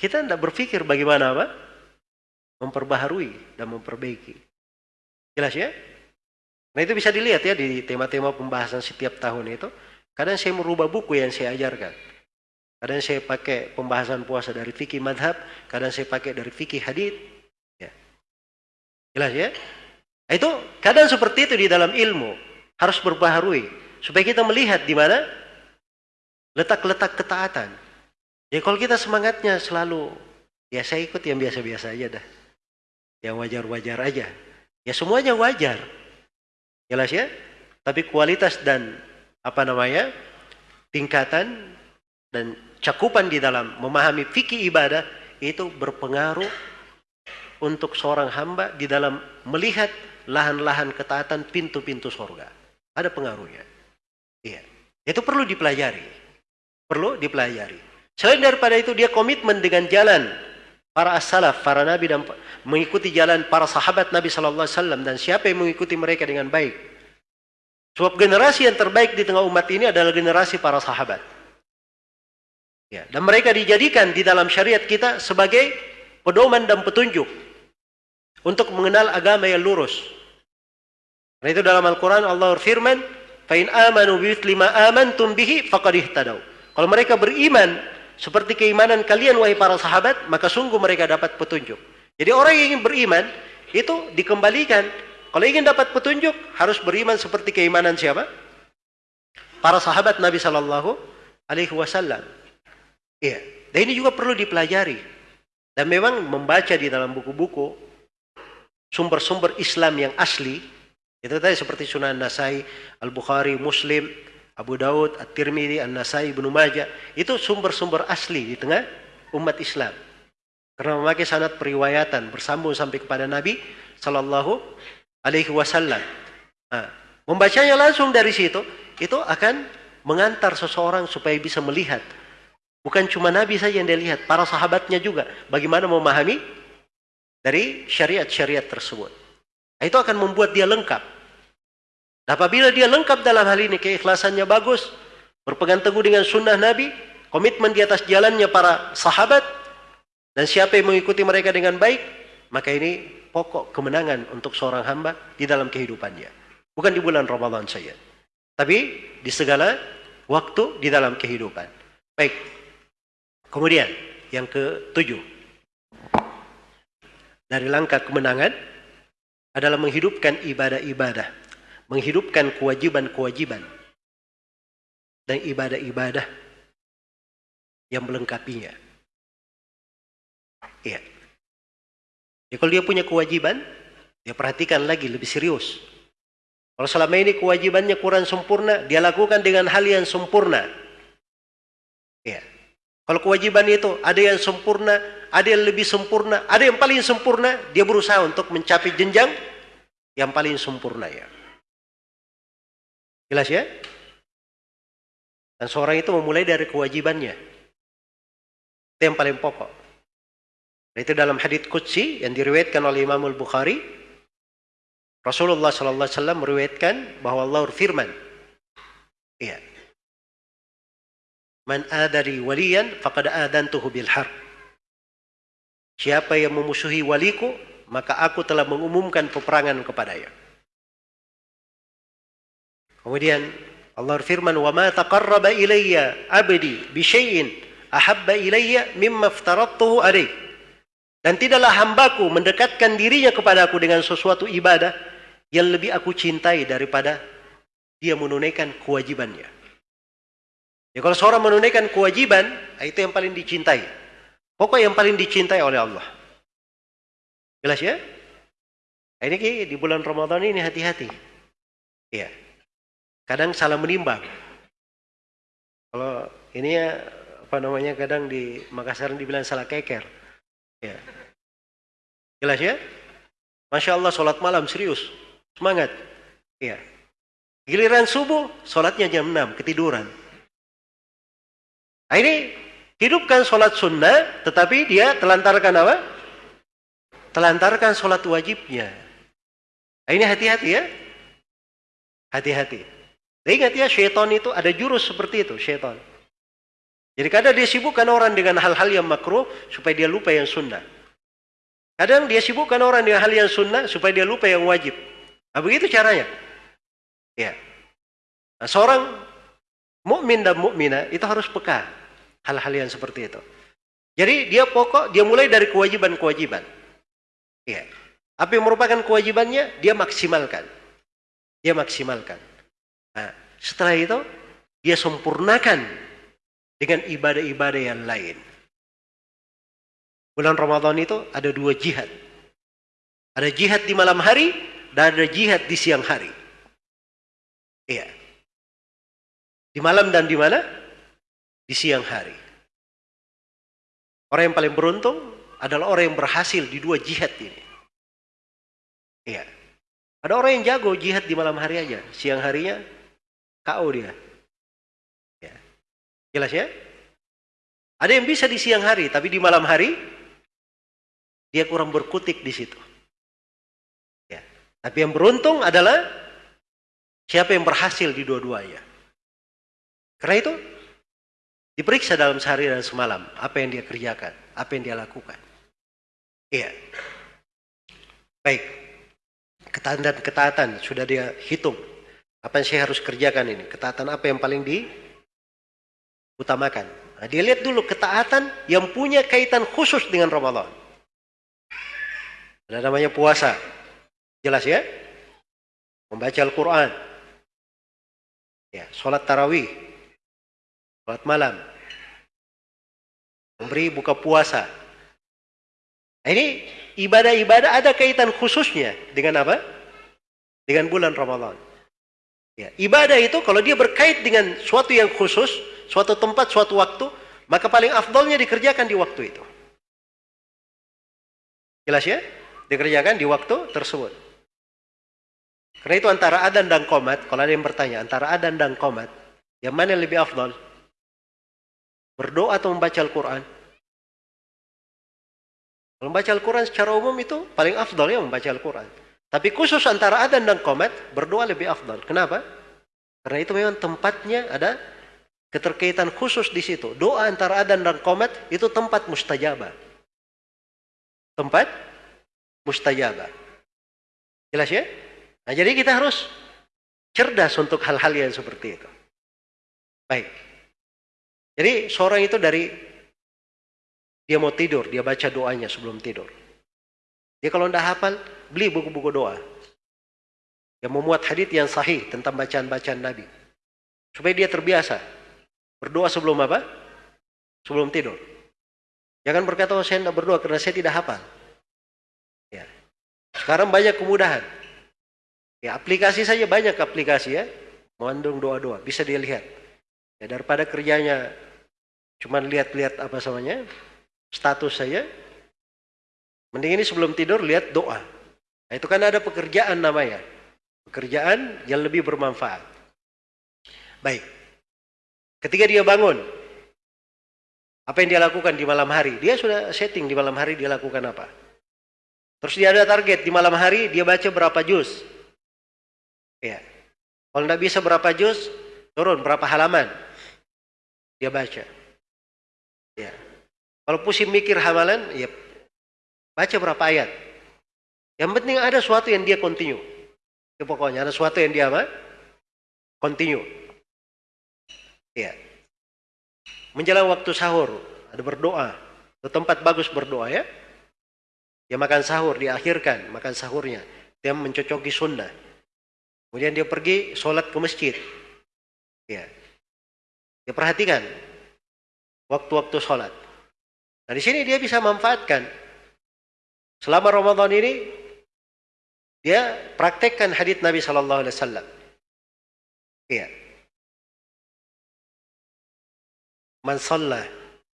kita tidak berpikir bagaimana apa? Memperbaharui dan memperbaiki. Jelas ya? Nah itu bisa dilihat ya di tema-tema pembahasan setiap tahun itu. Kadang saya merubah buku yang saya ajarkan. Kadang saya pakai pembahasan puasa dari fikih madhab. Kadang saya pakai dari fikih hadith. Ya. Jelas ya? Nah, itu kadang seperti itu di dalam ilmu. Harus berbaharui. Supaya kita melihat di mana letak-letak ketaatan. Ya kalau kita semangatnya selalu, ya saya ikut yang biasa-biasa aja dah. Yang wajar-wajar aja. Ya semuanya wajar. Jelas ya? Tapi kualitas dan apa namanya tingkatan dan cakupan di dalam memahami fikih ibadah itu berpengaruh untuk seorang hamba di dalam melihat lahan-lahan ketaatan pintu-pintu sorga. Ada pengaruhnya. Itu perlu dipelajari. Perlu dipelajari. Selain daripada itu dia komitmen dengan jalan para as-salaf, para nabi dan mengikuti jalan para sahabat Nabi sallallahu alaihi wasallam dan siapa yang mengikuti mereka dengan baik. Sebab generasi yang terbaik di tengah umat ini adalah generasi para sahabat. Ya, dan mereka dijadikan di dalam syariat kita sebagai pedoman dan petunjuk untuk mengenal agama yang lurus. Karena itu dalam Al-Quran Allah berfirman, "Fa'in amanu bimithli ma amantum bihi faqad ihtadaw." Kalau mereka beriman seperti keimanan kalian wahai para sahabat, maka sungguh mereka dapat petunjuk. Jadi orang yang ingin beriman itu dikembalikan. Kalau ingin dapat petunjuk harus beriman seperti keimanan siapa? Para sahabat Nabi Shallallahu Alaihi Wasallam. Iya. Dan ini juga perlu dipelajari. Dan memang membaca di dalam buku-buku sumber-sumber Islam yang asli itu tadi seperti Sunan Nasai, Al-Bukhari, Muslim, Abu Daud, At-Tirmidzi, An-Nasai, Ibnu Majah, itu sumber-sumber asli di tengah umat Islam. Karena memakai sanad periwayatan bersambung sampai kepada Nabi sallallahu alaihi wasallam. Nah, membacanya langsung dari situ itu akan mengantar seseorang supaya bisa melihat bukan cuma Nabi saja yang dia lihat, para sahabatnya juga bagaimana memahami dari syariat-syariat tersebut. Nah, itu akan membuat dia lengkap. Dan apabila dia lengkap dalam hal ini, keikhlasannya bagus, berpegang teguh dengan sunnah Nabi, komitmen di atas jalannya para sahabat, dan siapa yang mengikuti mereka dengan baik, maka ini pokok kemenangan untuk seorang hamba di dalam kehidupannya. Bukan di bulan Ramadan saja. Tapi di segala waktu di dalam kehidupan. Baik. Kemudian, yang ketujuh dari langkah kemenangan adalah menghidupkan ibadah-ibadah, menghidupkan kewajiban-kewajiban dan ibadah-ibadah yang melengkapinya. Iya. Ya, kalau dia punya kewajiban, dia perhatikan lagi lebih serius. Kalau selama ini kewajibannya kurang sempurna, dia lakukan dengan hal yang sempurna. Iya. Kalau kewajiban itu ada yang sempurna, ada yang lebih sempurna, ada yang paling sempurna, dia berusaha untuk mencapai jenjang yang paling sempurna ya. Jelas ya? Dan seorang itu memulai dari kewajibannya. Itu yang paling pokok. Itu dalam hadits qudsi yang diriwayatkan oleh Imam Al-Bukhari, Rasulullah sallallahu alaihi wasallam meriwayatkan bahwa Allah firman. Iya. Man adari waliyan faqad adantuhu bil harb. Siapa yang memusuhi waliku, maka aku telah mengumumkan peperangan kepadanya. Kemudian Allah firman, "Wa ma taqarraba ilayya 'abdi bi syai'in ahabba ilayya mimma aftaradtuhu alaih." Dan tidaklah hambaku mendekatkan dirinya kepadaku dengan sesuatu ibadah yang lebih aku cintai daripada dia menunaikan kewajibannya. Ya kalau seorang menunaikan kewajiban, itu yang paling dicintai. Pokok yang paling dicintai oleh Allah. Jelas ya? Nah, ini di bulan Ramadan ini hati-hati. Iya. Kadang salah menimbang. Kalau ini ya apa namanya kadang di Makassar dibilang salah keker. Ya. Jelas ya? Masya Allah sholat malam serius. Semangat. Iya. Giliran subuh, sholatnya jam 6, ketiduran. Nah, ini Hidupkan sholat sunnah, tetapi dia telantarkan apa? Telantarkan sholat wajibnya. Nah, ini hati-hati ya. Hati-hati. Ingat ya, syaitan itu ada jurus seperti itu, syaitan. Jadi kadang dia sibukkan orang dengan hal-hal yang makruh supaya dia lupa yang sunnah. Kadang dia sibukkan orang dengan hal yang sunnah supaya dia lupa yang wajib. Nah, begitu caranya. Ya. Nah, seorang mukmin dan mukminah itu harus peka hal-hal yang seperti itu. Jadi dia pokok, dia mulai dari kewajiban-kewajiban. Ya. Apa yang merupakan kewajibannya, dia maksimalkan. Dia maksimalkan. Nah, setelah itu, dia sempurnakan dengan ibadah-ibadah yang lain. Bulan Ramadan itu ada dua jihad. Ada jihad di malam hari, dan ada jihad di siang hari. Iya. Di malam dan di mana? di siang hari. Orang yang paling beruntung adalah orang yang berhasil di dua jihad ini. Iya. Ada orang yang jago jihad di malam hari aja, siang harinya KO dia. Ya. Jelas ya? Ada yang bisa di siang hari, tapi di malam hari dia kurang berkutik di situ. Ya. Tapi yang beruntung adalah siapa yang berhasil di dua-duanya. Karena itu Diperiksa dalam sehari dan semalam apa yang dia kerjakan, apa yang dia lakukan. Iya. Baik. Ketaatan dan ketaatan sudah dia hitung. Apa yang saya harus kerjakan ini? Ketaatan apa yang paling diutamakan? Nah, dia lihat dulu ketaatan yang punya kaitan khusus dengan Ramadan. Ada namanya puasa. Jelas ya? Membaca Al-Quran. Ya, sholat tarawih Sholat malam. memberi buka puasa. Nah, ini ibadah-ibadah ada kaitan khususnya dengan apa? Dengan bulan Ramadan. Ya, ibadah itu kalau dia berkait dengan suatu yang khusus, suatu tempat, suatu waktu, maka paling afdolnya dikerjakan di waktu itu. Jelas ya? Dikerjakan di waktu tersebut. Karena itu antara adan dan komat, kalau ada yang bertanya, antara adan dan komat, yang mana yang lebih afdol? Berdoa atau membaca Al-Quran? Membaca Al-Quran secara umum itu paling afdol ya membaca Al-Quran. Tapi khusus antara adan dan komat, berdoa lebih afdal. Kenapa? Karena itu memang tempatnya ada keterkaitan khusus di situ. Doa antara adan dan komat itu tempat mustajabah. Tempat mustajabah. Jelas ya? Nah, jadi kita harus cerdas untuk hal-hal yang seperti itu. Baik. Jadi seorang itu dari dia mau tidur, dia baca doanya sebelum tidur. Dia kalau tidak hafal, beli buku-buku doa. Yang memuat hadis yang sahih tentang bacaan-bacaan Nabi. Supaya dia terbiasa. Berdoa sebelum apa? Sebelum tidur. Jangan berkata, oh, saya tidak berdoa karena saya tidak hafal. Ya. Sekarang banyak kemudahan. Ya, aplikasi saja banyak aplikasi ya. Mengandung doa-doa. Bisa dia lihat. Ya, daripada kerjanya cuma lihat-lihat apa namanya status saya Mending ini sebelum tidur lihat doa. Nah, itu kan ada pekerjaan namanya. Pekerjaan yang lebih bermanfaat. Baik. Ketika dia bangun, apa yang dia lakukan di malam hari? Dia sudah setting di malam hari dia lakukan apa? Terus dia ada target di malam hari dia baca berapa juz? Ya. Kalau tidak bisa berapa juz, turun berapa halaman? Dia baca. Ya. Kalau pusing mikir hamalan, ya Baca berapa ayat. Yang penting ada sesuatu yang dia continue. Itu pokoknya ada sesuatu yang dia apa? Continue. Ya. Menjelang waktu sahur, ada berdoa. Itu tempat bagus berdoa ya. Dia makan sahur, diakhirkan makan sahurnya. Dia mencocoki sunnah. Kemudian dia pergi sholat ke masjid. Ya. Dia perhatikan waktu-waktu sholat. Nah di sini dia bisa manfaatkan Selama Ramadan ini dia praktekkan hadis Nabi Shallallahu Alaihi Wasallam. Iya. Man salla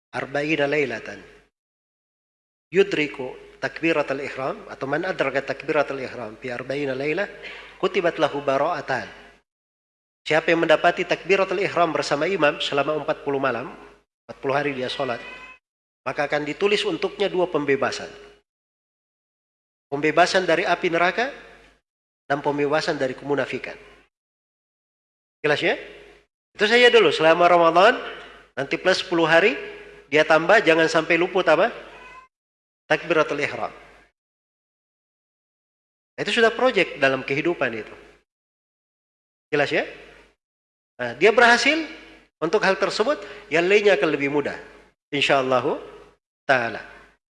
arba'ina laylatan yudriku takbirat al-ihram atau man adraka takbirat al-ihram fi arba'ina laylah kutibat lahu bara'atan. Siapa yang mendapati takbirat al-ihram bersama imam selama 40 malam, 40 hari dia sholat, maka akan ditulis untuknya dua pembebasan. Pembebasan dari api neraka dan pembebasan dari kemunafikan. Jelas ya? Itu saja dulu selama Ramadan nanti plus 10 hari dia tambah jangan sampai luput apa? Takbiratul ihram. Itu sudah proyek dalam kehidupan itu. Jelas ya? Nah, dia berhasil untuk hal tersebut, yang lainnya akan lebih mudah. Insyaallah taala.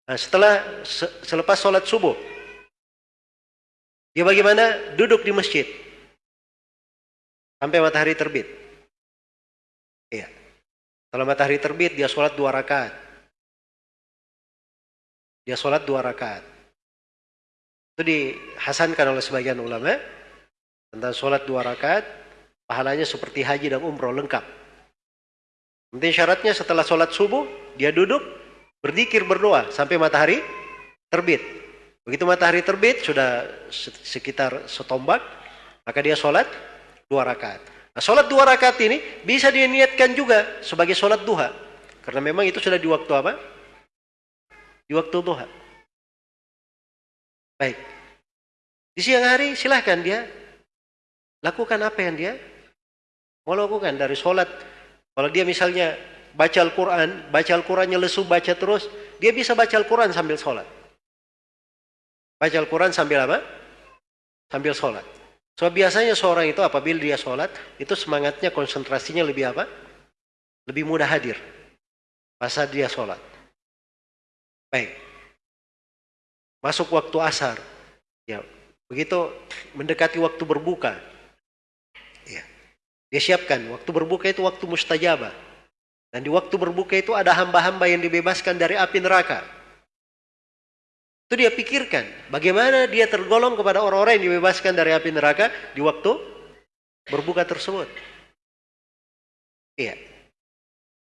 Nah, setelah selepas sholat subuh, dia bagaimana? Duduk di masjid. Sampai matahari terbit. Iya. Kalau matahari terbit, dia sholat dua rakaat. Dia sholat dua rakaat. Itu dihasankan oleh sebagian ulama. Tentang sholat dua rakaat, pahalanya seperti haji dan umroh lengkap. Penting syaratnya setelah sholat subuh, dia duduk, berzikir, berdoa sampai matahari terbit. Begitu matahari terbit, sudah sekitar setombak, maka dia sholat dua rakaat. Nah, sholat dua rakaat ini bisa diniatkan juga sebagai sholat duha. Karena memang itu sudah di waktu apa? Di waktu duha. Baik. Di siang hari silahkan dia lakukan apa yang dia mau lakukan dari sholat. Kalau dia misalnya baca Al-Quran, baca Al-Qurannya lesu, baca terus, dia bisa baca Al-Quran sambil sholat. Baca Al-Quran sambil apa? Sambil sholat. So biasanya seorang itu apabila dia sholat, itu semangatnya konsentrasinya lebih apa? Lebih mudah hadir. Masa dia sholat. Baik. Masuk waktu asar. Ya, begitu mendekati waktu berbuka. Ya. Dia siapkan. Waktu berbuka itu waktu mustajabah. Dan di waktu berbuka itu ada hamba-hamba yang dibebaskan dari api neraka. Itu dia pikirkan, bagaimana dia tergolong kepada orang-orang yang dibebaskan dari api neraka di waktu berbuka tersebut. Iya.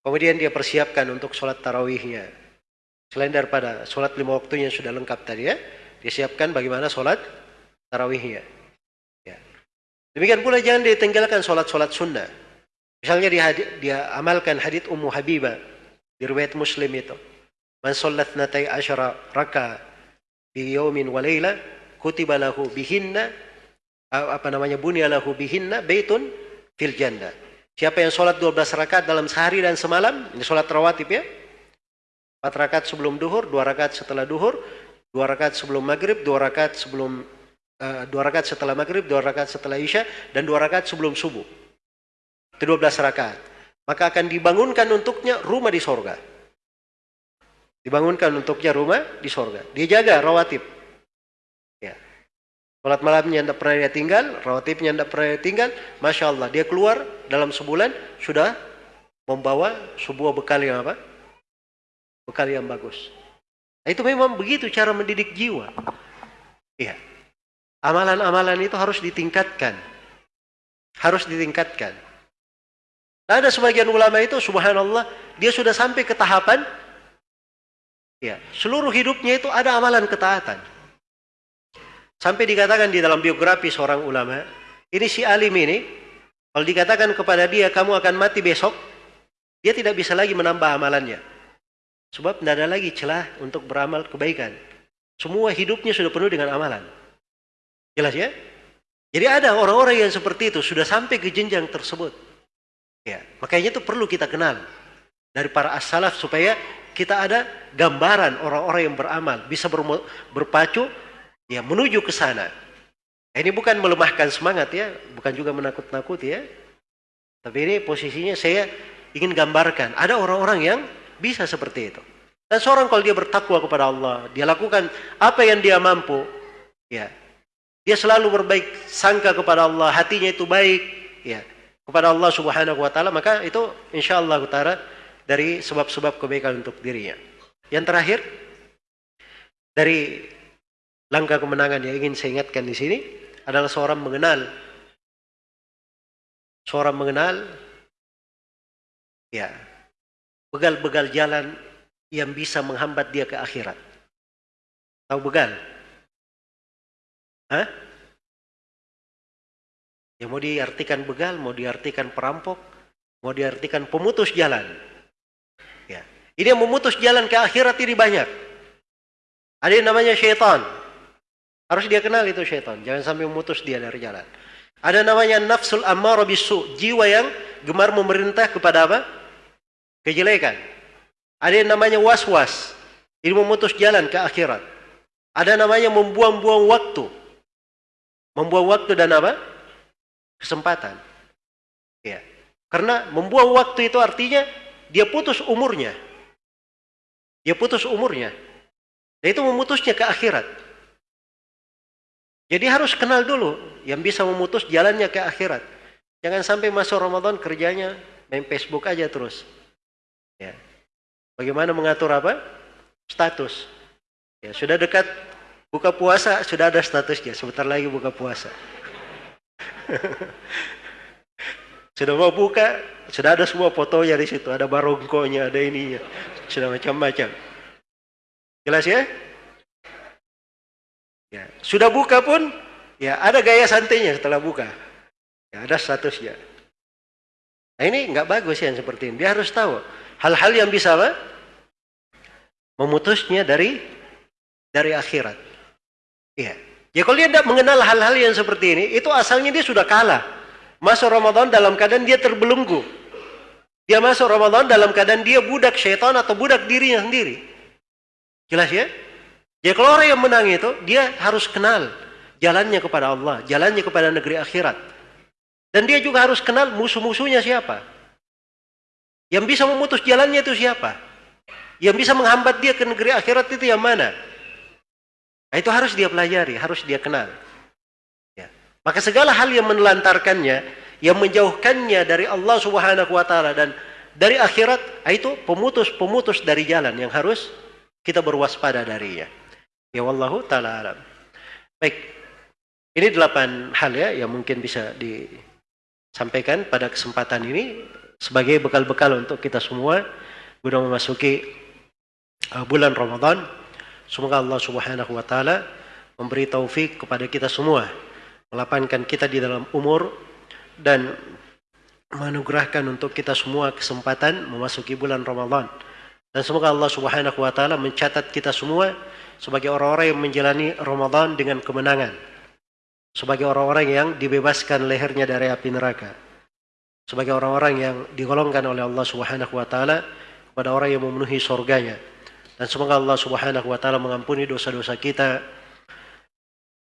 Kemudian dia persiapkan untuk sholat tarawihnya. Selain daripada sholat lima waktunya sudah lengkap tadi ya, dia siapkan bagaimana sholat tarawihnya. Ya. Demikian pula jangan ditinggalkan sholat-sholat sunnah. Misalnya dia, dia amalkan hadith Ummu Habibah di riwayat Muslim itu. Man sallat natai asyara raka bi yawmin wa layla kutiba lahu bihinna apa namanya bunya lahu bihinna baitun fil jannah. Siapa yang sholat 12 rakaat dalam sehari dan semalam, ini sholat rawatib ya. 4 rakaat sebelum duhur, 2 rakaat setelah duhur, 2 rakaat sebelum maghrib, 2 rakaat sebelum uh, 2 rakaat setelah maghrib, 2 rakaat setelah isya, dan 2 rakaat sebelum subuh. Itu 12 rakaat. Maka akan dibangunkan untuknya rumah di sorga. Dibangunkan untuknya rumah di sorga. Dia jaga rawatib. Ya. Sholat malamnya tidak pernah dia tinggal, rawatibnya tidak pernah dia tinggal. Masya Allah, dia keluar dalam sebulan sudah membawa sebuah bekal yang apa? Bekal yang bagus. Nah, itu memang begitu cara mendidik jiwa. Iya. Amalan-amalan itu harus ditingkatkan. Harus ditingkatkan. Nah, ada sebagian ulama itu subhanallah dia sudah sampai ke tahapan ya, seluruh hidupnya itu ada amalan ketaatan. Sampai dikatakan di dalam biografi seorang ulama, ini si alim ini kalau dikatakan kepada dia kamu akan mati besok, dia tidak bisa lagi menambah amalannya. Sebab tidak ada lagi celah untuk beramal kebaikan. Semua hidupnya sudah penuh dengan amalan. Jelas ya? Jadi ada orang-orang yang seperti itu sudah sampai ke jenjang tersebut. Ya, makanya itu perlu kita kenal dari para as-salaf supaya kita ada gambaran orang-orang yang beramal bisa berpacu ya menuju ke sana. Nah, ini bukan melemahkan semangat ya, bukan juga menakut-nakuti ya. Tapi ini posisinya saya ingin gambarkan ada orang-orang yang bisa seperti itu. Dan seorang kalau dia bertakwa kepada Allah, dia lakukan apa yang dia mampu, ya. Dia selalu berbaik sangka kepada Allah, hatinya itu baik, ya kepada Allah Subhanahu wa taala maka itu insyaallah utara dari sebab-sebab kebaikan untuk dirinya. Yang terakhir dari langkah kemenangan yang ingin saya ingatkan di sini adalah seorang mengenal seorang mengenal ya begal-begal jalan yang bisa menghambat dia ke akhirat. Tahu begal? Hah? Ya mau diartikan begal, mau diartikan perampok, mau diartikan pemutus jalan. Ya. Ini yang memutus jalan ke akhirat ini banyak. Ada yang namanya syaitan. Harus dia kenal itu syaitan. Jangan sampai memutus dia dari jalan. Ada namanya nafsul ammar bisu. Jiwa yang gemar memerintah kepada apa? Kejelekan. Ada yang namanya was-was. Ini memutus jalan ke akhirat. Ada namanya membuang-buang waktu. Membuang waktu dan apa? Kesempatan. Ya. Karena membuang waktu itu artinya dia putus umurnya. Dia putus umurnya. Dan itu memutusnya ke akhirat. Jadi harus kenal dulu yang bisa memutus jalannya ke akhirat. Jangan sampai masuk Ramadan kerjanya main Facebook aja terus. Ya. Bagaimana mengatur apa? Status. Ya, sudah dekat buka puasa, sudah ada statusnya. Sebentar lagi buka puasa. sudah mau buka, sudah ada semua fotonya di situ, ada barongkonya, ada ininya, sudah macam-macam. Jelas ya? Ya, sudah buka pun, ya ada gaya santainya setelah buka. Ya, ada statusnya. Nah ini nggak bagus yang seperti ini. Dia harus tahu hal-hal yang bisa apa? memutusnya dari dari akhirat. Iya. Ya kalau dia tidak mengenal hal-hal yang seperti ini, itu asalnya dia sudah kalah. Masuk Ramadan dalam keadaan dia terbelenggu. Dia masuk Ramadan dalam keadaan dia budak syaitan atau budak dirinya sendiri. Jelas ya? Ya kalau orang yang menang itu, dia harus kenal jalannya kepada Allah, jalannya kepada negeri akhirat. Dan dia juga harus kenal musuh-musuhnya siapa. Yang bisa memutus jalannya itu siapa? Yang bisa menghambat dia ke negeri akhirat itu yang mana? Nah, itu harus dia pelajari, harus dia kenal. Ya. Maka segala hal yang menelantarkannya, yang menjauhkannya dari Allah Subhanahu wa taala dan dari akhirat itu pemutus-pemutus dari jalan yang harus kita berwaspada darinya. Ya wallahu taala alam. Baik. Ini delapan hal ya yang mungkin bisa disampaikan pada kesempatan ini sebagai bekal-bekal untuk kita semua guna memasuki uh, bulan Ramadan. Semoga Allah Subhanahu wa taala memberi taufik kepada kita semua, melapangkan kita di dalam umur dan menganugerahkan untuk kita semua kesempatan memasuki bulan Ramadan. Dan semoga Allah Subhanahu wa taala mencatat kita semua sebagai orang-orang yang menjalani Ramadan dengan kemenangan. Sebagai orang-orang yang dibebaskan lehernya dari api neraka. Sebagai orang-orang yang digolongkan oleh Allah Subhanahu wa taala kepada orang yang memenuhi surganya. Dan semoga Allah Subhanahu wa taala mengampuni dosa-dosa kita,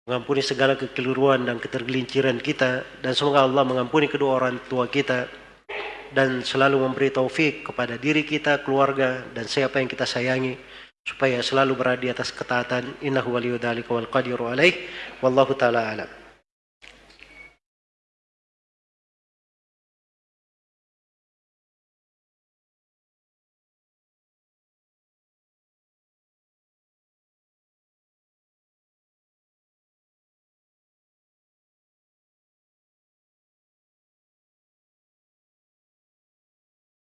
mengampuni segala kekeliruan dan ketergelinciran kita dan semoga Allah mengampuni kedua orang tua kita dan selalu memberi taufik kepada diri kita, keluarga dan siapa yang kita sayangi supaya selalu berada di atas ketaatan. Innahu waliyudzalika wal qadiru alaih. Wallahu taala alam